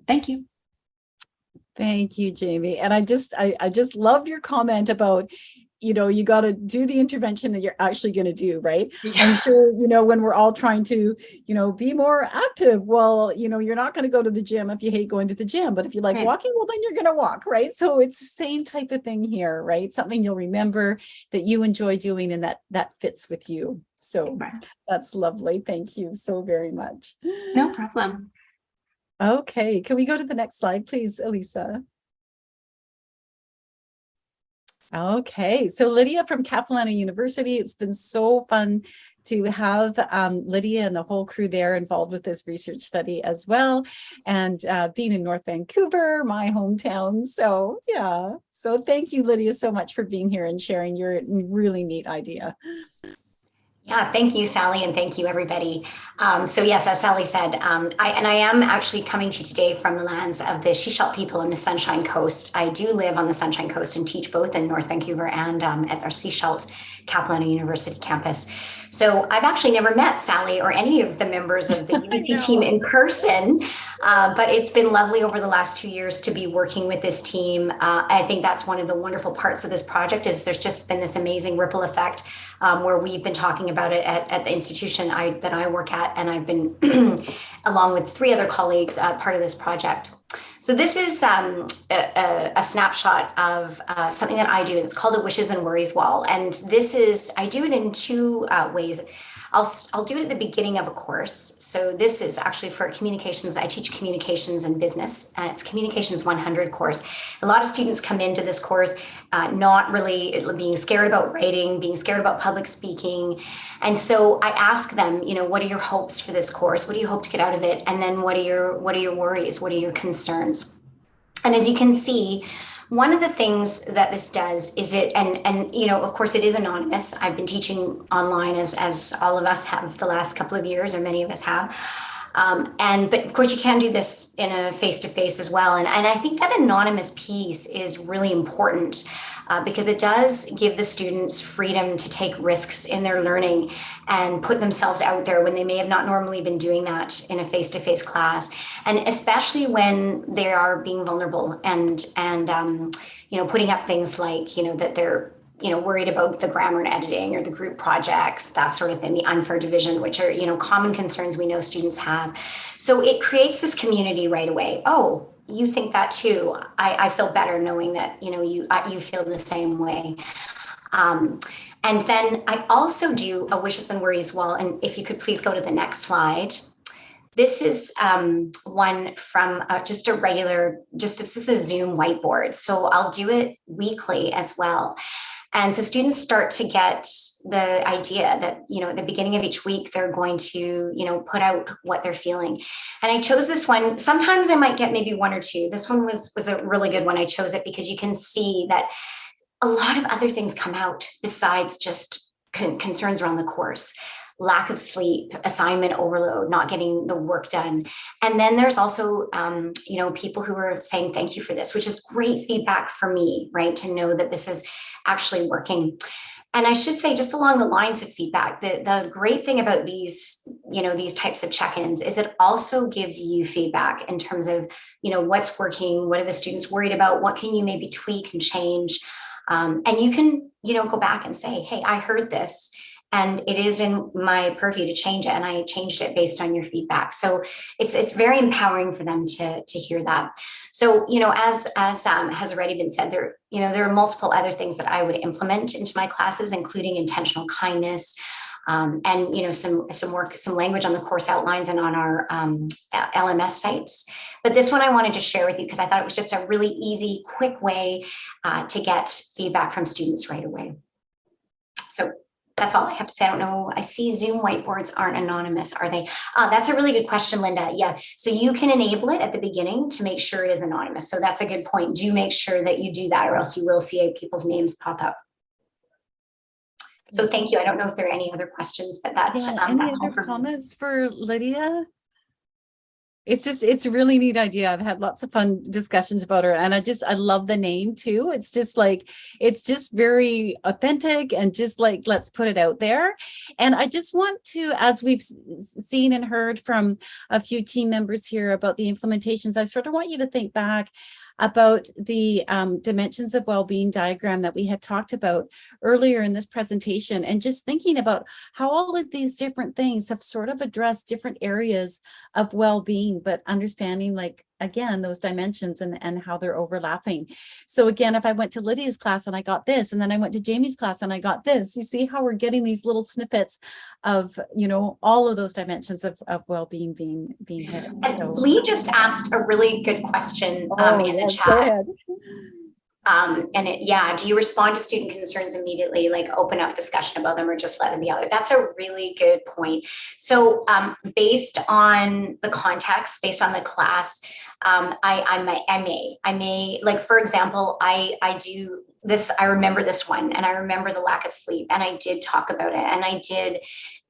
Thank you. Thank you, Jamie. And I just, I, I just love your comment about you know, you got to do the intervention that you're actually going to do, right? Yeah. I'm sure, you know, when we're all trying to, you know, be more active, well, you know, you're not going to go to the gym if you hate going to the gym, but if you like right. walking, well, then you're going to walk, right? So it's the same type of thing here, right? Something you'll remember that you enjoy doing and that that fits with you. So right. that's lovely. Thank you so very much. No problem. Okay, can we go to the next slide, please, Elisa? Okay, so Lydia from Capilano University, it's been so fun to have um, Lydia and the whole crew there involved with this research study as well. And uh, being in North Vancouver, my hometown. So yeah, so thank you, Lydia, so much for being here and sharing your really neat idea. Yeah, thank you, Sally, and thank you, everybody. Um, so yes, as Sally said, um, I, and I am actually coming to you today from the lands of the shíshálh people on the Sunshine Coast. I do live on the Sunshine Coast and teach both in North Vancouver and um, at our shíshálh Capilano University campus. So I've actually never met Sally or any of the members of the UBC team in person, uh, but it's been lovely over the last two years to be working with this team. Uh, I think that's one of the wonderful parts of this project is there's just been this amazing ripple effect um, where we've been talking about it at, at the institution I, that I work at, and I've been, along with three other colleagues, uh, part of this project. So this is um, a, a, snapshot of uh, something that I do, and it's called a wishes and worries wall. And this is, I do it in two uh, ways. I'll, I'll do it at the beginning of a course. So this is actually for communications. I teach communications and business and it's communications 100 course. A lot of students come into this course uh, not really being scared about writing, being scared about public speaking. And so I ask them, you know, what are your hopes for this course? What do you hope to get out of it? And then what are your, what are your worries? What are your concerns? And as you can see, one of the things that this does is it, and and you know, of course, it is anonymous. I've been teaching online as as all of us have the last couple of years, or many of us have. Um, and but of course you can do this in a face-to-face -face as well. And, and I think that anonymous piece is really important uh, because it does give the students freedom to take risks in their learning and put themselves out there when they may have not normally been doing that in a face-to-face -face class. And especially when they are being vulnerable and, and um, you know, putting up things like, you know, that they're you know, worried about the grammar and editing or the group projects, that sort of thing, the unfair division, which are, you know, common concerns we know students have. So it creates this community right away. Oh, you think that too. I, I feel better knowing that, you know, you, you feel the same way. Um, and then I also do a wishes and worries wall. And if you could please go to the next slide. This is um, one from uh, just a regular, just this is a Zoom whiteboard. So I'll do it weekly as well. And so students start to get the idea that, you know, at the beginning of each week, they're going to, you know, put out what they're feeling. And I chose this one. Sometimes I might get maybe one or two. This one was, was a really good one. I chose it because you can see that a lot of other things come out besides just con concerns around the course lack of sleep, assignment overload, not getting the work done. And then there's also, um, you know, people who are saying thank you for this, which is great feedback for me, right? To know that this is actually working. And I should say, just along the lines of feedback, the, the great thing about these, you know, these types of check-ins is it also gives you feedback in terms of, you know, what's working, what are the students worried about, what can you maybe tweak and change. Um, and you can, you know, go back and say, hey, I heard this and it is in my purview to change it and i changed it based on your feedback. So it's it's very empowering for them to to hear that. So you know as as um, has already been said there you know there are multiple other things that i would implement into my classes including intentional kindness um, and you know some some work some language on the course outlines and on our um, lms sites. But this one i wanted to share with you because i thought it was just a really easy quick way uh, to get feedback from students right away. So that's all I have to say. I don't know. I see Zoom whiteboards aren't anonymous, are they? Uh, that's a really good question, Linda. Yeah. So you can enable it at the beginning to make sure it is anonymous. So that's a good point. Do make sure that you do that or else you will see people's names pop up. So thank you. I don't know if there are any other questions, but that's Yeah, um, any that's all other comments for Lydia? It's just, it's a really neat idea. I've had lots of fun discussions about her and I just, I love the name too. It's just like, it's just very authentic and just like, let's put it out there. And I just want to, as we've seen and heard from a few team members here about the implementations, I sort of want you to think back about the um, dimensions of well-being diagram that we had talked about earlier in this presentation and just thinking about how all of these different things have sort of addressed different areas of well-being, but understanding like, again, those dimensions and, and how they're overlapping. So again, if I went to Lydia's class and I got this, and then I went to Jamie's class and I got this, you see how we're getting these little snippets of, you know, all of those dimensions of, of well-being being, being hit. So. Lee just asked a really good question um, Oh, in the yes, chat. Um, and it, yeah, do you respond to student concerns immediately, like open up discussion about them or just let them be out there? That's a really good point. So um, based on the context, based on the class, um, I, I may, I may, I may, like, for example, I, I do this, I remember this one and I remember the lack of sleep and I did talk about it and I did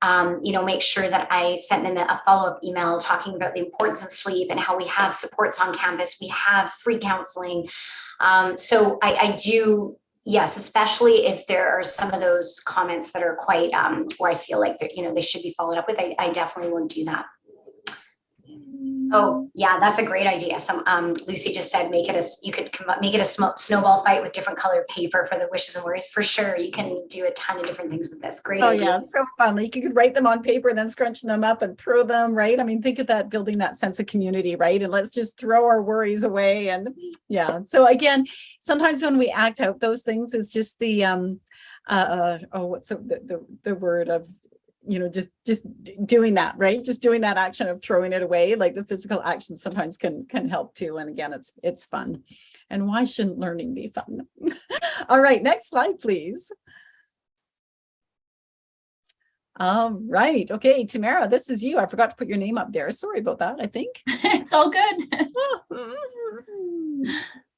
um, you know, make sure that I sent them a follow-up email talking about the importance of sleep and how we have supports on campus. We have free counseling. Um, so I, I do, yes, especially if there are some of those comments that are quite, um, where I feel like you know, they should be followed up with, I, I definitely will do that. Oh, yeah, that's a great idea. Some, um, Lucy just said, make it a, you could make it a snowball fight with different colored paper for the wishes and worries. For sure, you can do a ton of different things with this. Great. Oh idea. yeah, so fun. Like you could write them on paper and then scrunch them up and throw them, right? I mean, think of that building that sense of community, right? And let's just throw our worries away. And yeah. So again, sometimes when we act out those things is just the um uh uh, oh what's the the, the word of you know just just doing that right just doing that action of throwing it away like the physical action sometimes can can help too and again it's it's fun and why shouldn't learning be fun all right next slide please All right. Okay, Tamara, this is you. I forgot to put your name up there. Sorry about that, I think. it's all good.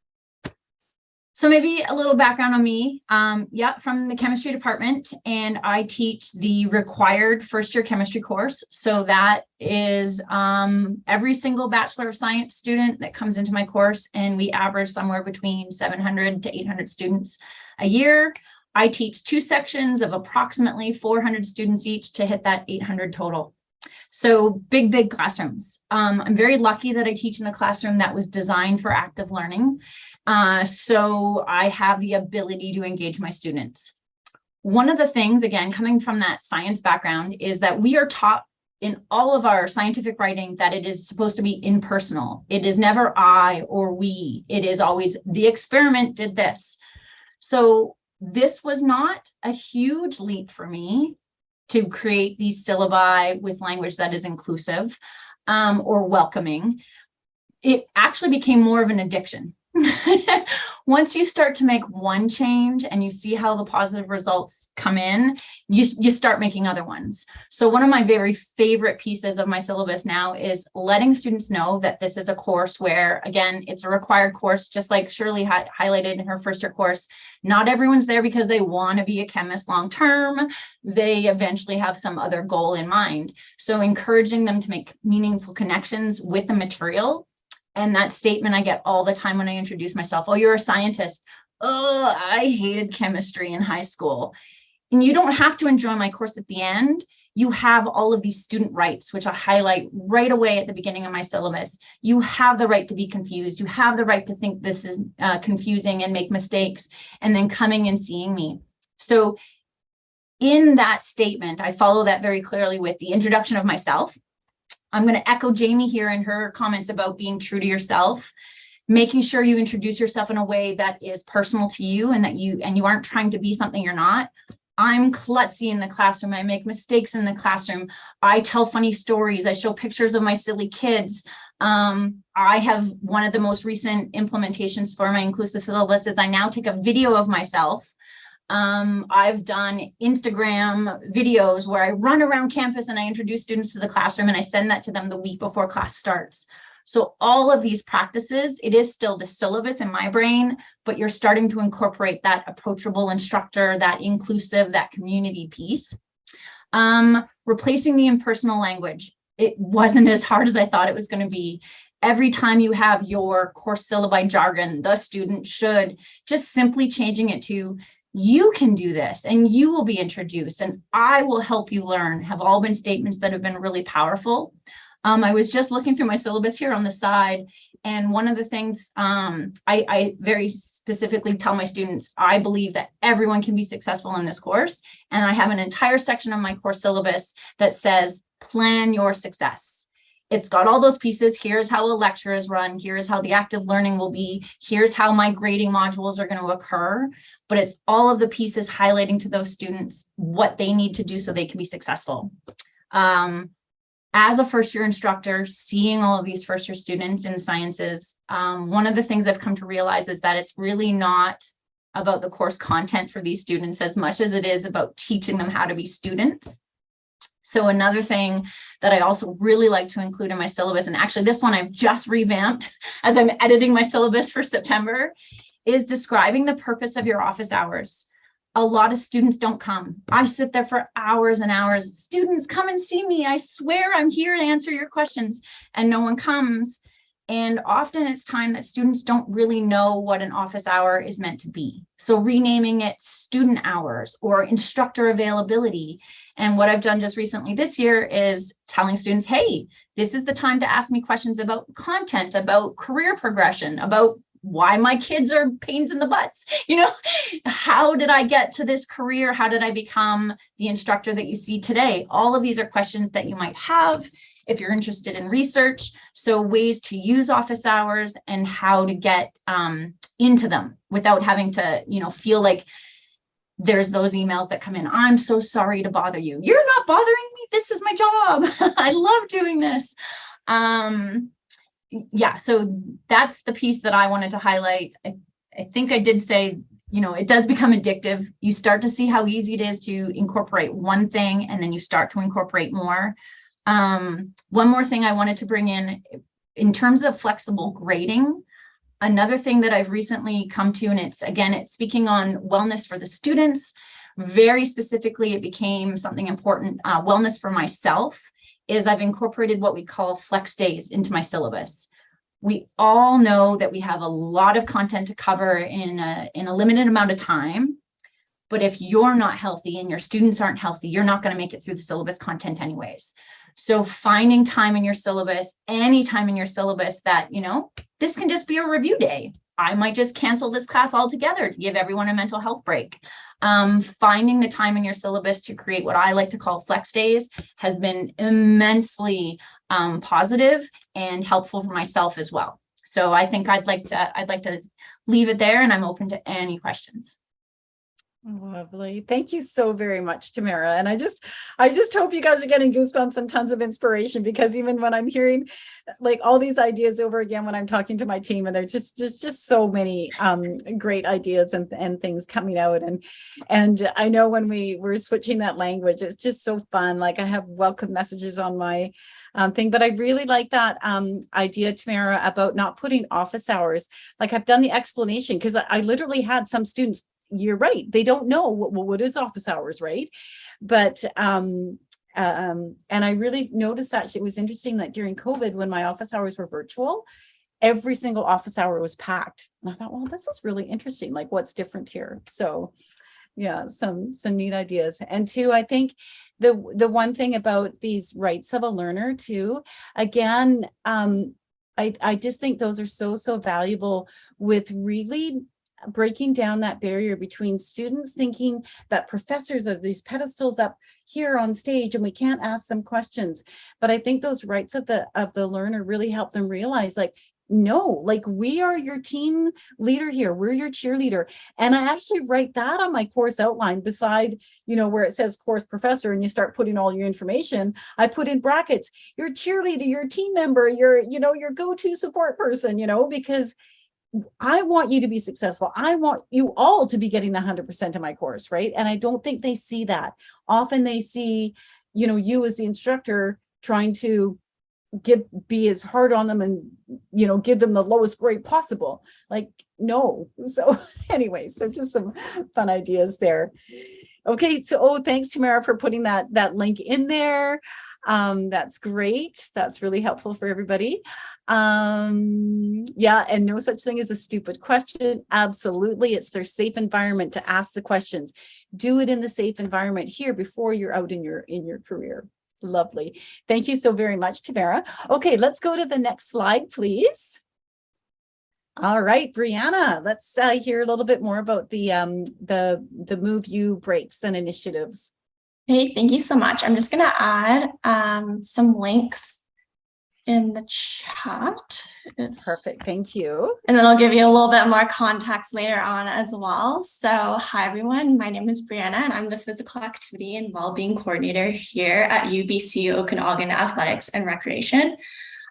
So maybe a little background on me. Um, yeah, from the chemistry department, and I teach the required first year chemistry course. So that is um, every single Bachelor of Science student that comes into my course, and we average somewhere between 700 to 800 students a year. I teach two sections of approximately 400 students each to hit that 800 total. So big, big classrooms. Um, I'm very lucky that I teach in a classroom that was designed for active learning. Uh, so I have the ability to engage my students. One of the things, again, coming from that science background, is that we are taught in all of our scientific writing that it is supposed to be impersonal. It is never I or we. It is always the experiment did this. So this was not a huge leap for me to create these syllabi with language that is inclusive um, or welcoming. It actually became more of an addiction once you start to make one change and you see how the positive results come in, you, you start making other ones. So one of my very favorite pieces of my syllabus now is letting students know that this is a course where, again, it's a required course, just like Shirley hi highlighted in her first year course. Not everyone's there because they want to be a chemist long term. They eventually have some other goal in mind. So encouraging them to make meaningful connections with the material and that statement I get all the time when I introduce myself. Oh, you're a scientist. Oh, I hated chemistry in high school. And you don't have to enjoy my course at the end. You have all of these student rights, which I highlight right away at the beginning of my syllabus. You have the right to be confused. You have the right to think this is uh, confusing and make mistakes, and then coming and seeing me. So in that statement, I follow that very clearly with the introduction of myself, I'm going to echo Jamie here in her comments about being true to yourself, making sure you introduce yourself in a way that is personal to you and that you and you aren't trying to be something you're not. I'm klutzy in the classroom. I make mistakes in the classroom. I tell funny stories. I show pictures of my silly kids. Um, I have one of the most recent implementations for my inclusive syllabus is I now take a video of myself um, I've done Instagram videos where I run around campus and I introduce students to the classroom and I send that to them the week before class starts. So all of these practices, it is still the syllabus in my brain, but you're starting to incorporate that approachable instructor, that inclusive, that community piece. Um, replacing the impersonal language. It wasn't as hard as I thought it was going to be every time you have your course syllabi jargon, the student should, just simply changing it to you can do this and you will be introduced and I will help you learn have all been statements that have been really powerful. Um, I was just looking through my syllabus here on the side and one of the things um, I, I very specifically tell my students, I believe that everyone can be successful in this course. And I have an entire section of my course syllabus that says, plan your success. It's got all those pieces. Here's how a lecture is run. Here's how the active learning will be. Here's how my grading modules are going to occur. But it's all of the pieces highlighting to those students what they need to do so they can be successful. Um, as a first year instructor, seeing all of these first year students in sciences, um, one of the things I've come to realize is that it's really not about the course content for these students as much as it is about teaching them how to be students. So another thing that I also really like to include in my syllabus, and actually this one I've just revamped as I'm editing my syllabus for September, is describing the purpose of your office hours. A lot of students don't come. I sit there for hours and hours. Students, come and see me. I swear I'm here to answer your questions. And no one comes. And often it's time that students don't really know what an office hour is meant to be. So renaming it student hours or instructor availability. And what I've done just recently this year is telling students, hey, this is the time to ask me questions about content, about career progression, about why my kids are pains in the butts. You know, how did I get to this career? How did I become the instructor that you see today? All of these are questions that you might have if you're interested in research. So ways to use office hours and how to get um, into them without having to, you know, feel like there's those emails that come in. I'm so sorry to bother you. You're not bothering me. This is my job. I love doing this. Um, yeah, so that's the piece that I wanted to highlight. I, I think I did say, you know, it does become addictive. You start to see how easy it is to incorporate one thing and then you start to incorporate more. Um, one more thing I wanted to bring in, in terms of flexible grading, another thing that I've recently come to, and it's again, it's speaking on wellness for the students, very specifically, it became something important, uh, wellness for myself, is I've incorporated what we call flex days into my syllabus. We all know that we have a lot of content to cover in a, in a limited amount of time. But if you're not healthy and your students aren't healthy, you're not going to make it through the syllabus content anyways. So finding time in your syllabus, any time in your syllabus that, you know, this can just be a review day. I might just cancel this class altogether to give everyone a mental health break. Um, finding the time in your syllabus to create what I like to call flex days has been immensely um, positive and helpful for myself as well. So I think I'd like to I'd like to leave it there and I'm open to any questions. Lovely. Thank you so very much, Tamara. And I just, I just hope you guys are getting goosebumps and tons of inspiration because even when I'm hearing like all these ideas over again, when I'm talking to my team and there's just, just, just so many um, great ideas and, and things coming out. And, and I know when we were switching that language, it's just so fun. Like I have welcome messages on my um, thing, but I really like that um, idea, Tamara, about not putting office hours. Like I've done the explanation because I, I literally had some students you're right. They don't know what, what is office hours, right? But, um, um, and I really noticed that it was interesting that during COVID, when my office hours were virtual, every single office hour was packed. And I thought, well, this is really interesting. Like what's different here? So yeah, some, some neat ideas. And two, I think the, the one thing about these rights of a learner too, again, um, I, I just think those are so, so valuable with really breaking down that barrier between students thinking that professors are these pedestals up here on stage and we can't ask them questions. But I think those rights of the of the learner really help them realize like, no, like we are your team leader here. We're your cheerleader. And I actually write that on my course outline beside, you know, where it says course professor and you start putting all your information. I put in brackets, your cheerleader, your team member, your, you know, your go-to support person, you know, because I want you to be successful. I want you all to be getting 100% of my course, right? And I don't think they see that. Often they see, you know, you as the instructor trying to give be as hard on them and you know give them the lowest grade possible like no so anyway so just some fun ideas there okay so oh thanks tamara for putting that that link in there um that's great. That's really helpful for everybody. Um yeah and no such thing as a stupid question. Absolutely it's their safe environment to ask the questions. Do it in the safe environment here before you're out in your in your career. Lovely. Thank you so very much tamara. Okay let's go to the next slide please. All right brianna let's uh, hear a little bit more about the um the the MoveU breaks and initiatives Hey, thank you so much. I'm just going to add um, some links in the chat. perfect thank you And then I'll give you a little bit more context later on as well. So hi, everyone. My name is Brianna, and I'm the Physical Activity and Wellbeing Coordinator here at UBC Okanagan Athletics and Recreation.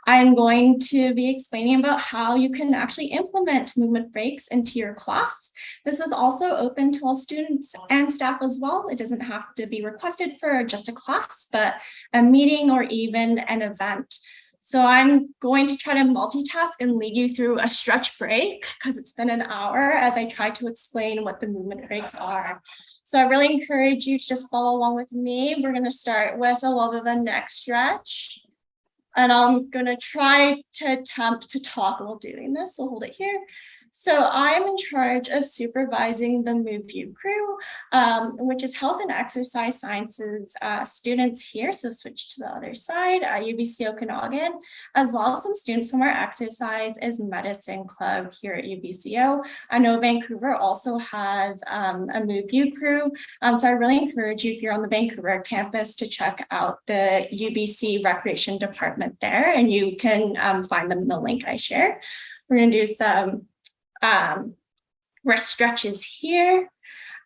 I'm going to be explaining about how you can actually implement movement breaks into your class. This is also open to all students and staff as well. It doesn't have to be requested for just a class, but a meeting or even an event. So I'm going to try to multitask and lead you through a stretch break because it's been an hour as I try to explain what the movement breaks are. So I really encourage you to just follow along with me. We're going to start with a little bit of a neck stretch. And I'm going to try to attempt to talk while doing this. So hold it here. So I am in charge of supervising the MoveU crew, um, which is health and exercise sciences uh, students here. So switch to the other side, uh, UBC Okanagan, as well as some students from our exercise is medicine club here at UBCO. I know Vancouver also has um, a MoveU crew. Um, so I really encourage you if you're on the Vancouver campus to check out the UBC recreation department there and you can um, find them in the link I share. We're going to do some um, rest stretches here.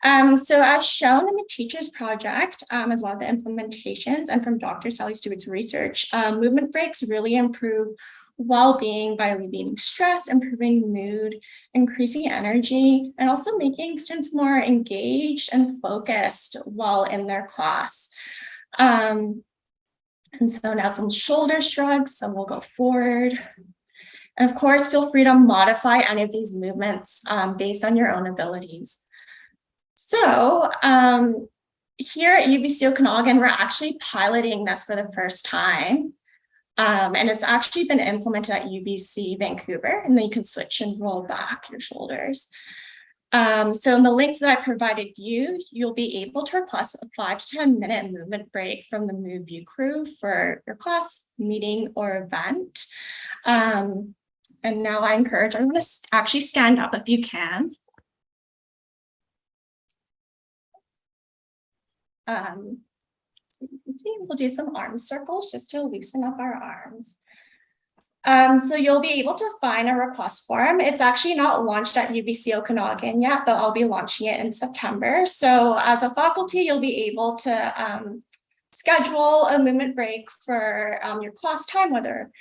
Um, so as shown in the teacher's project, um, as well as the implementations and from Dr. Sally Stewart's research, um, movement breaks really improve well-being by alleviating stress, improving mood, increasing energy, and also making students more engaged and focused while in their class. Um, and so now some shoulder shrugs, so we'll go forward, and of course, feel free to modify any of these movements um, based on your own abilities. So um, here at UBC Okanagan, we're actually piloting this for the first time. Um, and it's actually been implemented at UBC Vancouver, and then you can switch and roll back your shoulders. Um, so in the links that I provided you, you'll be able to request a five to 10 minute movement break from the MoveU crew for your class, meeting, or event. Um, and now I encourage everyone to actually stand up if you can. Um, we'll do some arm circles just to loosen up our arms. Um, so you'll be able to find a request form. It's actually not launched at UBC Okanagan yet, but I'll be launching it in September. So as a faculty, you'll be able to um, schedule a movement break for um, your class time, whether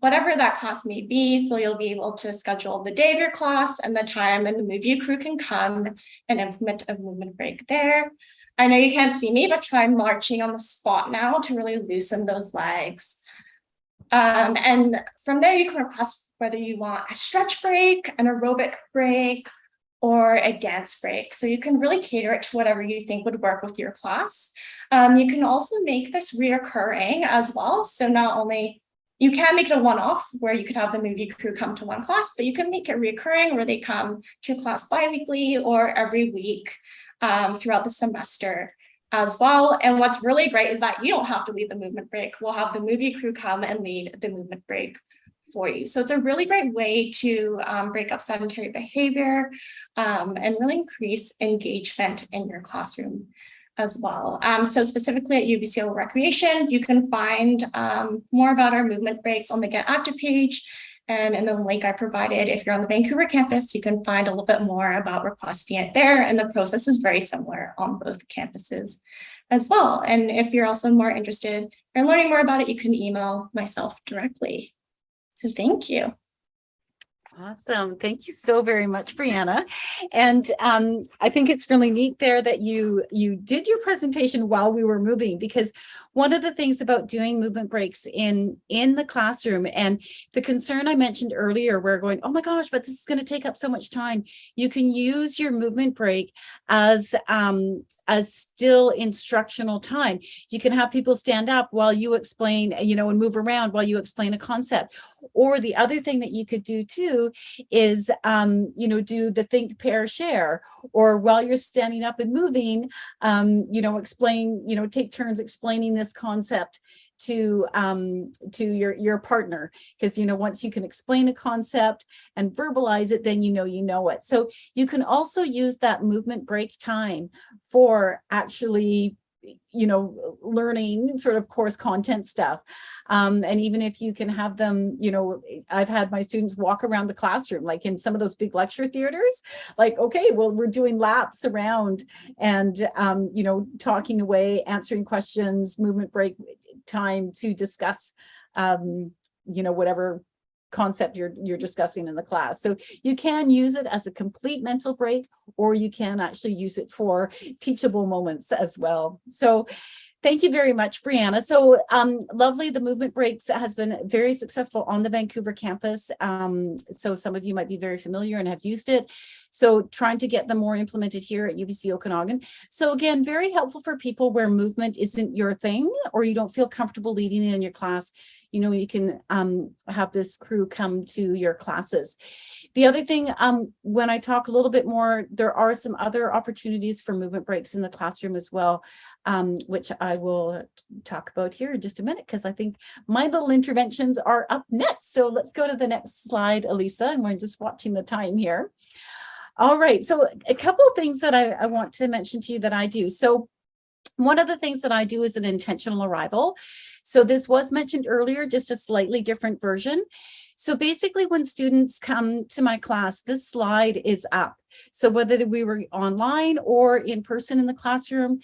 whatever that class may be. So you'll be able to schedule the day of your class and the time and the MoveU crew can come and implement a movement break there. I know you can't see me, but try marching on the spot now to really loosen those legs. Um, and from there, you can request whether you want a stretch break, an aerobic break, or a dance break. So you can really cater it to whatever you think would work with your class. Um, you can also make this reoccurring as well. So not only you can make it a one-off where you could have the MoveU crew come to one class, but you can make it reoccurring where they come to class bi-weekly or every week um, throughout the semester as well. And what's really great is that you don't have to lead the movement break. We'll have the MoveU crew come and lead the movement break for you. So it's a really great way to um, break up sedentary behavior um, and really increase engagement in your classroom as well. Um, so specifically at UBCO Recreation, you can find um, more about our movement breaks on the Get Active page. And in the link I provided, if you're on the Vancouver campus, you can find a little bit more about requesting it there. And the process is very similar on both campuses as well. And if you're also more interested in learning more about it, you can email myself directly. So thank you. Awesome. Thank you so very much, Brianna. And um, I think it's really neat there that you you did your presentation while we were moving because one of the things about doing movement breaks in in the classroom and the concern I mentioned earlier, we're going, oh my gosh, but this is going to take up so much time. You can use your movement break as um, as still instructional time. You can have people stand up while you explain, you know, and move around while you explain a concept. Or the other thing that you could do too is, um, you know, do the think, pair, share, or while you're standing up and moving, um, you know, explain, you know, take turns explaining this concept to um to your your partner. Because you know once you can explain a concept and verbalize it then you know you know it. So you can also use that movement break time for actually you know learning sort of course content stuff. Um and even if you can have them you know i've had my students walk around the classroom like in some of those big lecture theaters like okay well we're doing laps around and um you know talking away answering questions movement break time to discuss, um, you know, whatever concept you're you're discussing in the class. So you can use it as a complete mental break, or you can actually use it for teachable moments as well. So Thank you very much, Brianna. So um, lovely. The movement breaks has been very successful on the Vancouver campus. Um, so some of you might be very familiar and have used it. So trying to get them more implemented here at UBC Okanagan. So again, very helpful for people where movement isn't your thing or you don't feel comfortable leading in your class. You know, you can um, have this crew come to your classes. The other thing, um, when I talk a little bit more, there are some other opportunities for movement breaks in the classroom as well, um, which I will talk about here in just a minute, because I think my little interventions are up next. So let's go to the next slide, Elisa, and we're just watching the time here. All right, so a couple of things that I, I want to mention to you that I do. So one of the things that I do is an intentional arrival. So this was mentioned earlier, just a slightly different version. So basically when students come to my class, this slide is up. So whether we were online or in person in the classroom,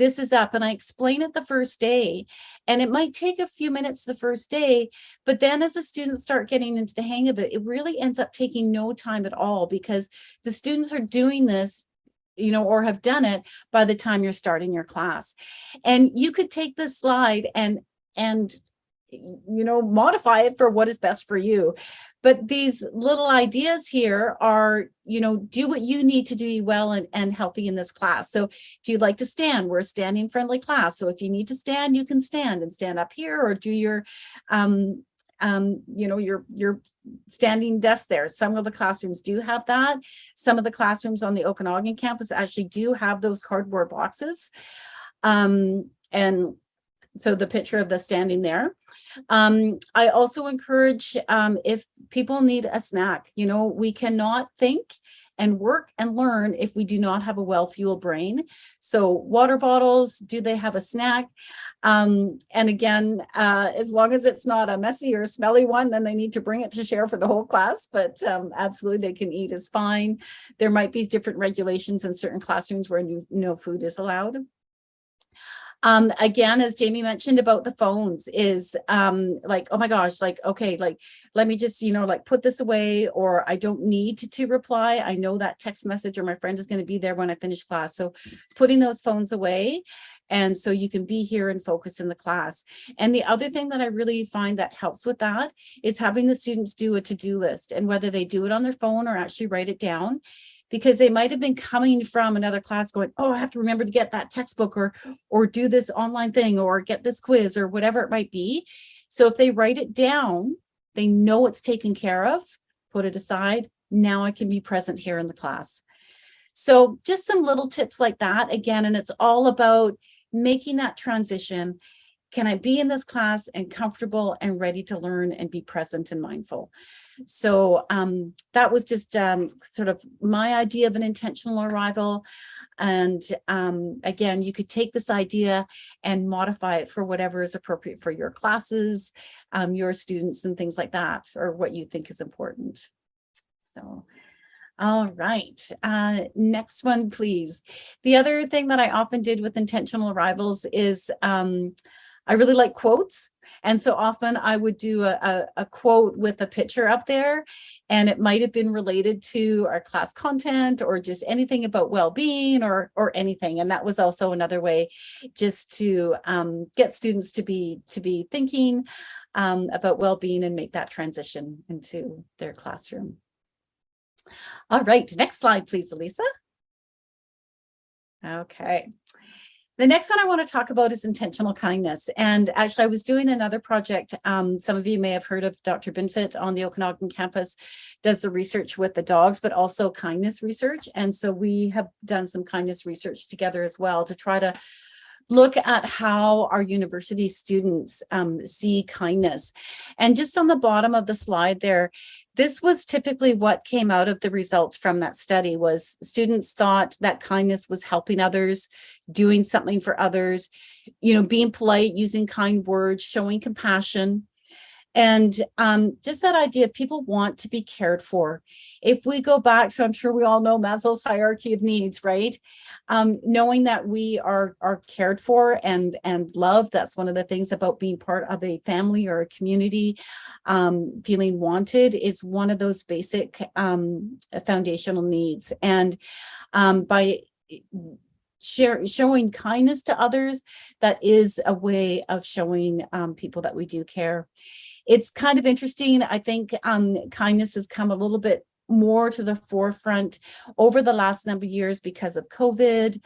this is up and I explain it the first day and it might take a few minutes the first day, but then as the students start getting into the hang of it, it really ends up taking no time at all because the students are doing this you know, or have done it by the time you're starting your class. And you could take this slide and and you know, modify it for what is best for you. But these little ideas here are, you know, do what you need to do well and, and healthy in this class. So do you like to stand? We're a standing friendly class. So if you need to stand, you can stand and stand up here or do your, um, um, you know, your, your standing desk there. Some of the classrooms do have that. Some of the classrooms on the Okanagan campus actually do have those cardboard boxes. Um, and so the picture of the standing there. Um, I also encourage um, if people need a snack, you know, we cannot think and work and learn if we do not have a well-fueled brain. So water bottles, do they have a snack? Um, and again, uh, as long as it's not a messy or smelly one, then they need to bring it to share for the whole class, but um, absolutely they can eat is fine. There might be different regulations in certain classrooms where no, no food is allowed. Um, again, as Jamie mentioned about the phones is um, like, oh my gosh, like, okay, like, let me just, you know, like put this away or I don't need to, to reply. I know that text message or my friend is going to be there when I finish class. So putting those phones away and so you can be here and focus in the class. And the other thing that I really find that helps with that is having the students do a to-do list and whether they do it on their phone or actually write it down because they might have been coming from another class going, oh, I have to remember to get that textbook or, or do this online thing or get this quiz or whatever it might be. So if they write it down, they know it's taken care of, put it aside. Now I can be present here in the class. So just some little tips like that again, and it's all about making that transition. Can I be in this class and comfortable and ready to learn and be present and mindful? So um, that was just um, sort of my idea of an intentional arrival. And um, again, you could take this idea and modify it for whatever is appropriate for your classes, um, your students and things like that, or what you think is important. So all right, uh, next one, please. The other thing that I often did with intentional arrivals is um, I really like quotes. And so often I would do a, a, a, quote with a picture up there and it might have been related to our class content or just anything about well-being or, or anything. And that was also another way just to um, get students to be, to be thinking um, about well-being and make that transition into their classroom. All right, next slide, please, Elisa. Okay. The next one I want to talk about is intentional kindness. And actually, I was doing another project. Um, some of you may have heard of Dr. Binfet on the Okanagan campus, does the research with the dogs, but also kindness research. And so we have done some kindness research together as well to try to look at how our university students um, see kindness. And just on the bottom of the slide there, this was typically what came out of the results from that study was students thought that kindness was helping others, doing something for others, you know, being polite, using kind words, showing compassion. And um, just that idea, people want to be cared for. If we go back to, I'm sure we all know Maslow's hierarchy of needs, right? Um, knowing that we are, are cared for and, and loved, that's one of the things about being part of a family or a community. Um, feeling wanted is one of those basic um, foundational needs. And um, by share, showing kindness to others, that is a way of showing um, people that we do care it's kind of interesting. I think um, kindness has come a little bit more to the forefront over the last number of years because of COVID,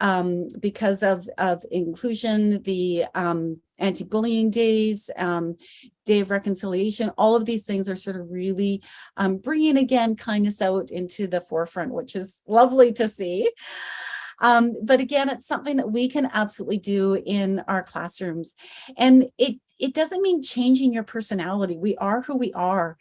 um, because of, of inclusion, the um, anti-bullying days, um, day of reconciliation, all of these things are sort of really um, bringing again kindness out into the forefront, which is lovely to see. Um, but again, it's something that we can absolutely do in our classrooms. And it, it doesn't mean changing your personality. We are who we are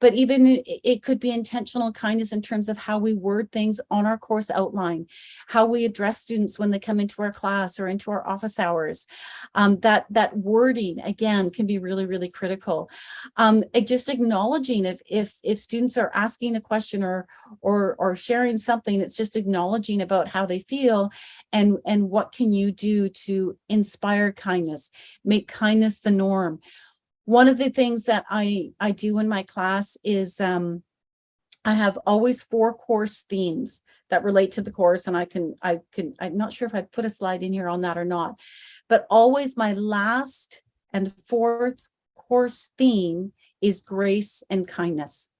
but even it could be intentional kindness in terms of how we word things on our course outline, how we address students when they come into our class or into our office hours. Um, that, that wording, again, can be really, really critical. Um, just acknowledging if, if, if students are asking a question or, or, or sharing something, it's just acknowledging about how they feel and, and what can you do to inspire kindness, make kindness the norm one of the things that I, I do in my class is um, I have always four course themes that relate to the course and I can, I can, I'm not sure if I put a slide in here on that or not, but always my last and fourth course theme is grace and kindness.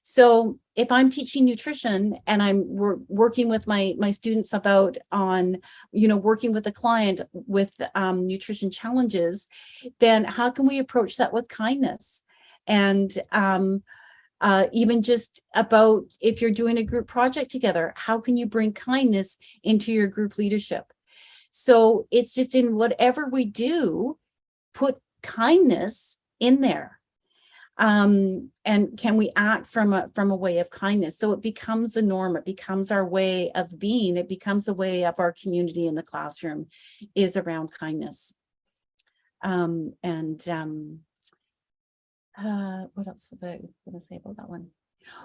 So if I'm teaching nutrition and I'm wor working with my, my students about on, you know, working with a client with um, nutrition challenges, then how can we approach that with kindness? And um, uh, even just about if you're doing a group project together, how can you bring kindness into your group leadership? So it's just in whatever we do, put kindness in there Um, and can we act from a, from a way of kindness? So it becomes a norm, it becomes our way of being, it becomes a way of our community in the classroom is around kindness. Um, and, um, uh, what else was I gonna say about that one?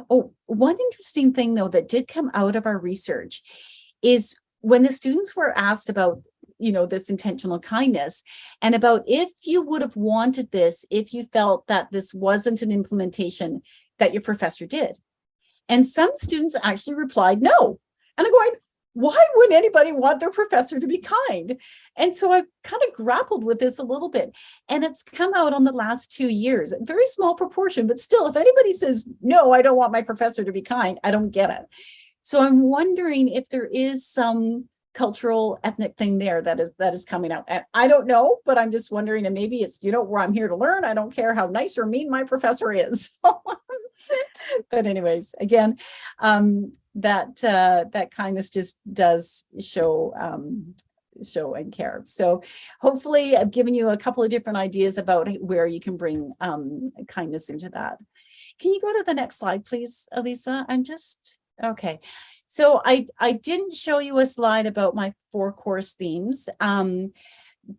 Oh, one interesting thing though that did come out of our research is when the students were asked about, you know, this intentional kindness and about if you would have wanted this, if you felt that this wasn't an implementation that your professor did. And some students actually replied, no. And I'm going, why wouldn't anybody want their professor to be kind? And so I kind of grappled with this a little bit and it's come out on the last two years, a very small proportion, but still, if anybody says, no, I don't want my professor to be kind, I don't get it. So I'm wondering if there is some cultural ethnic thing there that is that is coming out. And I don't know, but I'm just wondering, and maybe it's, you know, where I'm here to learn. I don't care how nice or mean my professor is. but anyways, again, um, that uh, that kindness just does show um, show and care. So hopefully I've given you a couple of different ideas about where you can bring um, kindness into that. Can you go to the next slide, please, Elisa? I'm just, okay. So I, I didn't show you a slide about my four course themes, um,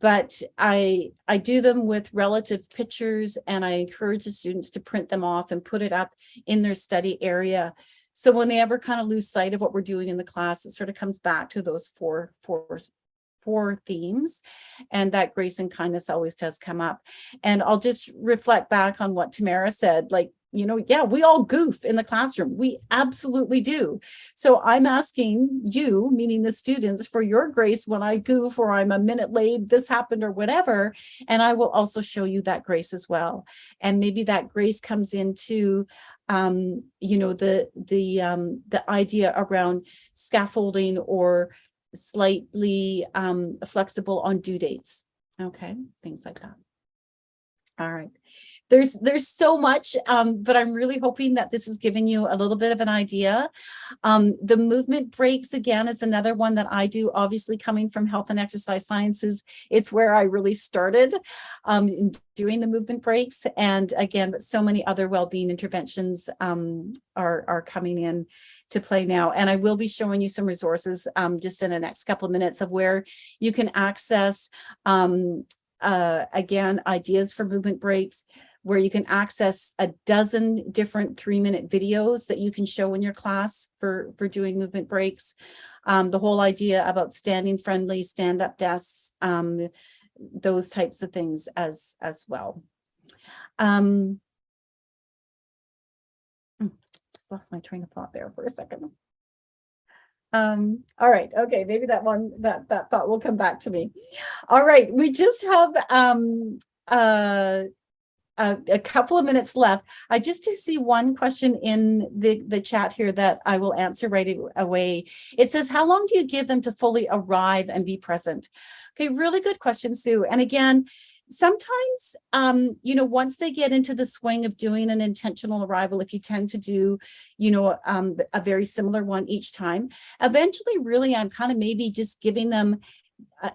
but I, I do them with relative pictures and I encourage the students to print them off and put it up in their study area. So when they ever kind of lose sight of what we're doing in the class, it sort of comes back to those four, four four themes and that grace and kindness always does come up and i'll just reflect back on what tamara said like you know yeah we all goof in the classroom we absolutely do so i'm asking you meaning the students for your grace when i goof or i'm a minute late this happened or whatever and i will also show you that grace as well and maybe that grace comes into um you know the the um the idea around scaffolding or slightly um, flexible on due dates. Okay, things like that. All right. There's there's so much, um, but I'm really hoping that this has given you a little bit of an idea. Um, the movement breaks again is another one that I do, obviously coming from health and exercise sciences. It's where I really started um, doing the movement breaks. And again, but so many other well-being interventions um, are, are coming in to play now. And I will be showing you some resources um, just in the next couple of minutes of where you can access, um, uh, again, ideas for movement breaks, where you can access a dozen different three minute videos that you can show in your class for, for doing movement breaks. Um, the whole idea about standing friendly, stand up desks, um, those types of things as, as well. Um, just lost my train of thought there for a second. Um, all right, okay, maybe that one, that, that thought will come back to me. All right, we just have um, uh, a, couple of minutes left. I just do see one question in the, the chat here that I will answer right away. It says, how long do you give them to fully arrive and be present? Okay, really good question, Sue. And again, sometimes, um, you know, once they get into the swing of doing an intentional arrival, if you tend to do, you know, um, a very similar one each time, eventually really I'm kind of maybe just giving them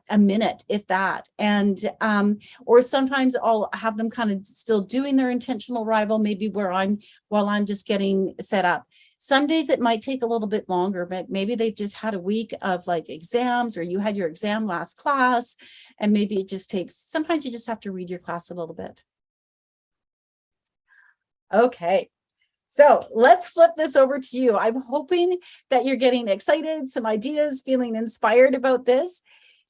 a, minute, if that. And, um, or sometimes I'll have them kind of still doing their intentional arrival, maybe where I'm, while I'm just getting set up. Some days it might take a little bit longer, but maybe they've just had a week of like exams or you had your exam last class and maybe it just takes, sometimes you just have to read your class a little bit. Okay, so let's flip this over to you. I'm hoping that you're getting excited, some ideas, feeling inspired about this.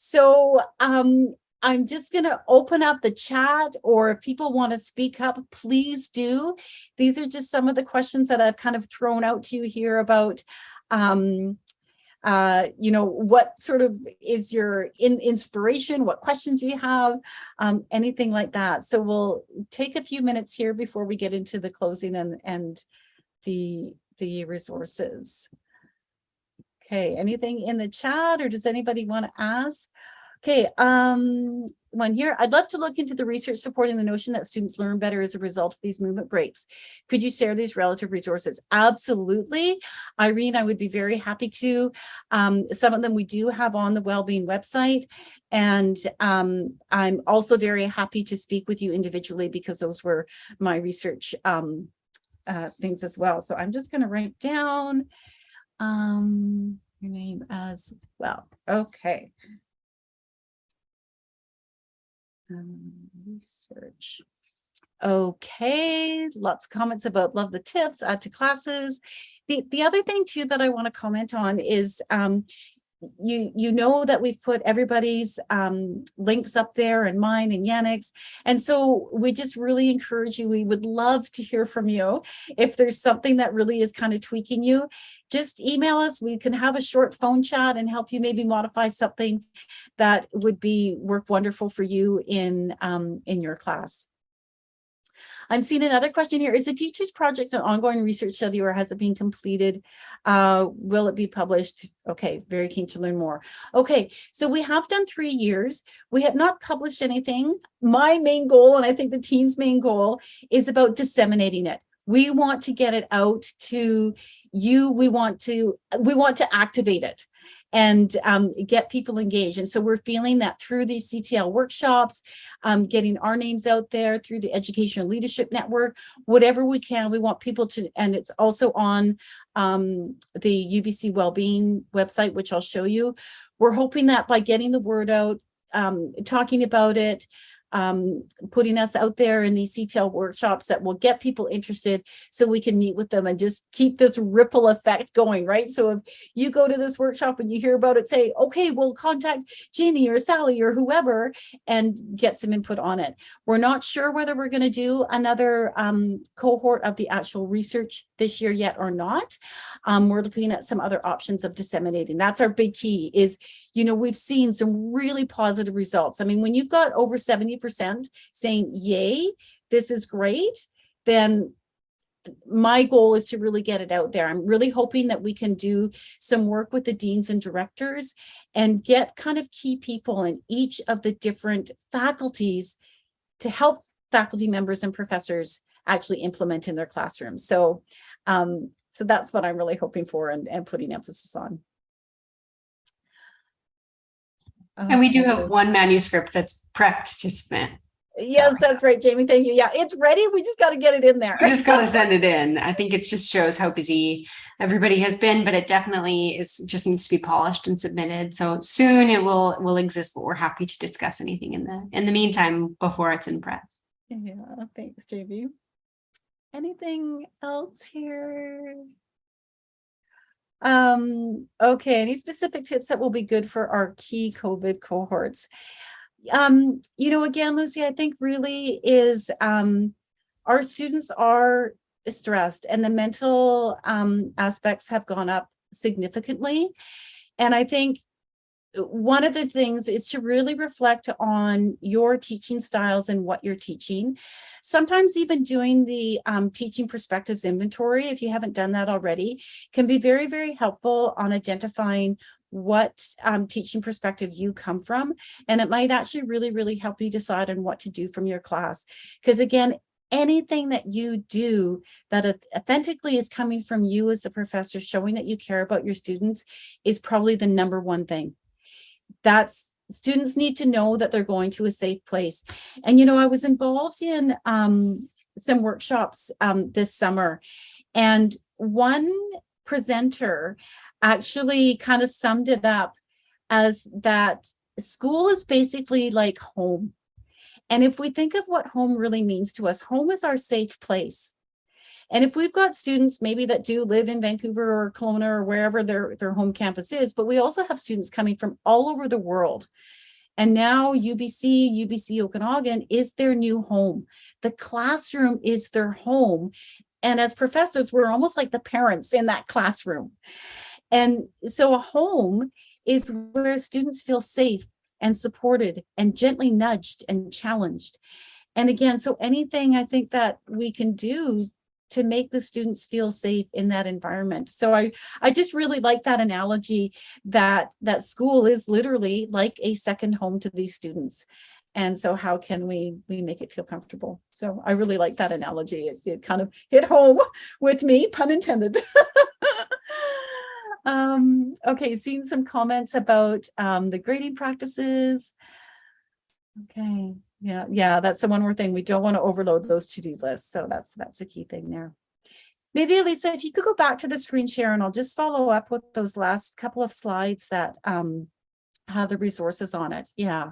So um, I'm just going to open up the chat or if people want to speak up, please do. These are just some of the questions that I've kind of thrown out to you here about, um, uh, you know, what sort of is your in inspiration? What questions do you have? Um, anything like that. So we'll take a few minutes here before we get into the closing and, and the, the resources. Okay, anything in the chat or does anybody want to ask? Okay, um, one here. I'd love to look into the research supporting the notion that students learn better as a result of these movement breaks. Could you share these relative resources? Absolutely. Irene, I would be very happy to. Um, some of them we do have on the Wellbeing website. And um, I'm also very happy to speak with you individually because those were my research um, uh, things as well. So I'm just going to write down um, your name as well. Okay. Um, research. Okay, lots of comments about love the tips, add to classes. The, the other thing too that I want to comment on is um, you you know that we've put everybody's um, links up there and mine and Yannick's. And so we just really encourage you. We would love to hear from you. If there's something that really is kind of tweaking you, just email us. We can have a short phone chat and help you maybe modify something that would be work wonderful for you in um, in your class. I'm seeing another question here. Is the teacher's project an ongoing research study or has it been completed? Uh, will it be published? Okay, very keen to learn more. Okay, so we have done three years. We have not published anything. My main goal, and I think the team's main goal, is about disseminating it. We want to get it out to you. We want to we want to activate it and um, get people engaged. And so we're feeling that through these CTL workshops, um, getting our names out there through the Educational Leadership Network, whatever we can, we want people to, and it's also on um, the UBC Wellbeing website, which I'll show you. We're hoping that by getting the word out, um, talking about it, um, putting us out there in these CTL workshops that will get people interested so we can meet with them and just keep this ripple effect going, right? So if you go to this workshop and you hear about it, say, okay, we'll contact Jeannie or Sally or whoever and get some input on it. We're not sure whether we're going to do another um, cohort of the actual research this year yet or not. Um, we're looking at some other options of disseminating. That's our big key is, you know, we've seen some really positive results. I mean, when you've got over 70% saying, yay, this is great, then my goal is to really get it out there. I'm really hoping that we can do some work with the deans and directors and get kind of key people in each of the different faculties to help faculty members and professors actually implement in their classrooms. So, um, so that's what I'm really hoping for and, and putting emphasis on. And we do Uh, have one manuscript that's prepped to submit. Yes, that's right, Jamie. Thank you. Yeah, it's ready. We just got to get it in there. We just gotta send it in. I think it just shows how busy everybody has been, but it definitely is just needs to be polished and submitted. So soon it will will exist, but we're happy to discuss anything in the in the meantime before it's in press. Yeah, thanks, Jamie. Anything else here? Um, okay, any specific tips that will be good for our key COVID cohorts? Um, you know, again, Lucy, I think really is um, our students are stressed and the mental um, aspects have gone up significantly. And I think one of the things is to really reflect on your teaching styles and what you're teaching. Sometimes even doing the um, teaching perspectives inventory, if you haven't done that already, can be very, very helpful on identifying what um, teaching perspective you come from. And it might actually really, really help you decide on what to do from your class. Because again, anything that you do that authentically is coming from you as the professor, showing that you care about your students is probably the number one thing that's students need to know that they're going to a safe place. And, you know, I was involved in um, some workshops um, this summer and one presenter actually kind of summed it up as that school is basically like home. And if we think of what home really means to us, home is our safe place. And if we've got students maybe that do live in Vancouver or Kelowna or wherever their, their home campus is, but we also have students coming from all over the world. And now UBC, UBC Okanagan is their new home. The classroom is their home. And as professors, we're almost like the parents in that classroom. And so a home is where students feel safe and supported and gently nudged and challenged. And again, so anything I think that we can do to make the students feel safe in that environment. So I, I just really like that analogy that, that school is literally like a second home to these students. And so how can we, we make it feel comfortable? So I really like that analogy. It, it kind of hit home with me, pun intended. um, okay, seeing some comments about um, the grading practices. Okay, yeah, yeah, that's the one more thing. We don't want to overload those to-do lists. So that's that's a key thing there. Maybe Elisa, if you could go back to the screen share and I'll just follow up with those last couple of slides that um, have the resources on it. Yeah.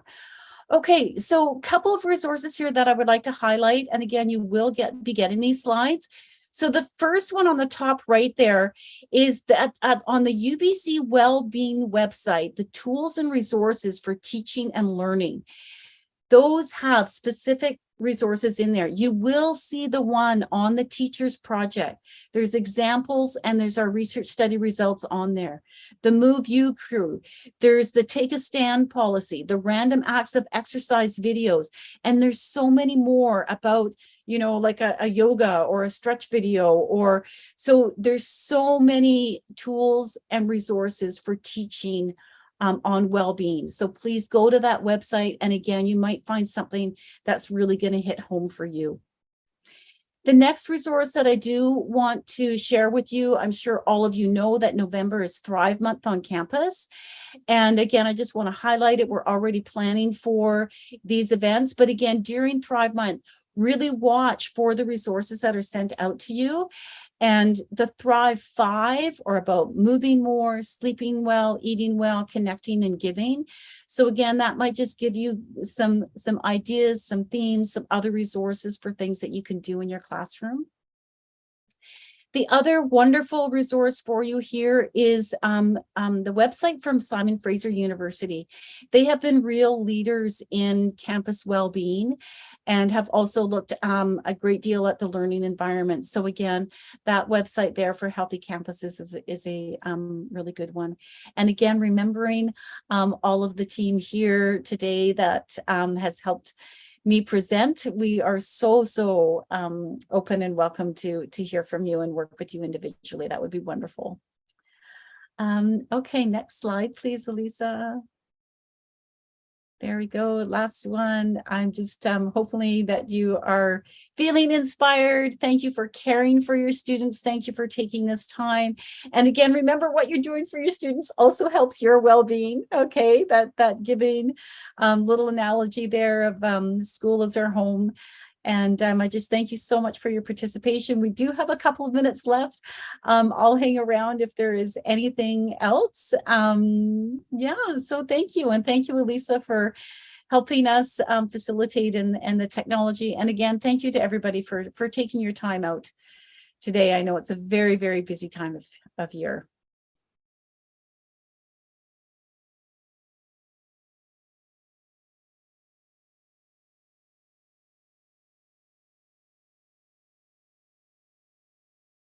Okay, so a couple of resources here that I would like to highlight. And again, you will get be getting these slides. So the first one on the top right there is that uh, on the UBC Wellbeing website, the tools and resources for teaching and learning. Those have specific resources in there. You will see the one on the teachers project. There's examples and there's our research study results on there. The MoveU crew. There's the Take a Stand policy, the random acts of exercise videos. And there's so many more about, you know, like a, a yoga or a stretch video or so there's so many tools and resources for teaching um, on well-being. So please go to that website. And again, you might find something that's really going to hit home for you. The next resource that I do want to share with you, I'm sure all of you know that November is Thrive Month on campus. And again, I just want to highlight it. We're already planning for these events. But again, during Thrive Month, really watch for the resources that are sent out to you and the Thrive Five are about moving more, sleeping well, eating well, connecting and giving. So again, that might just give you some, some ideas, some themes, some other resources for things that you can do in your classroom. The other wonderful resource for you here is um, um, the website from Simon Fraser University. They have been real leaders in campus well-being and have also looked um, a great deal at the learning environment. So again, that website there for healthy campuses is, is a um, really good one. And again, remembering um, all of the team here today that um, has helped me present. We are so, so um, open and welcome to, to hear from you and work with you individually. That would be wonderful. Um, okay, next slide, please, Elisa. There we go. Last one. I'm just um, hopefully that you are feeling inspired. Thank you for caring for your students. Thank you for taking this time. And again, remember what you're doing for your students also helps your well-being. Okay, that that giving um, little analogy there of um, school as our home. And um, I just thank you so much for your participation. We do have a couple of minutes left. Um, I'll hang around if there is anything else. Um, yeah, so thank you. And thank you, Elisa, for helping us um, facilitate and, and the technology. And again, thank you to everybody for, for taking your time out today. I know it's a very, very busy time of, of year.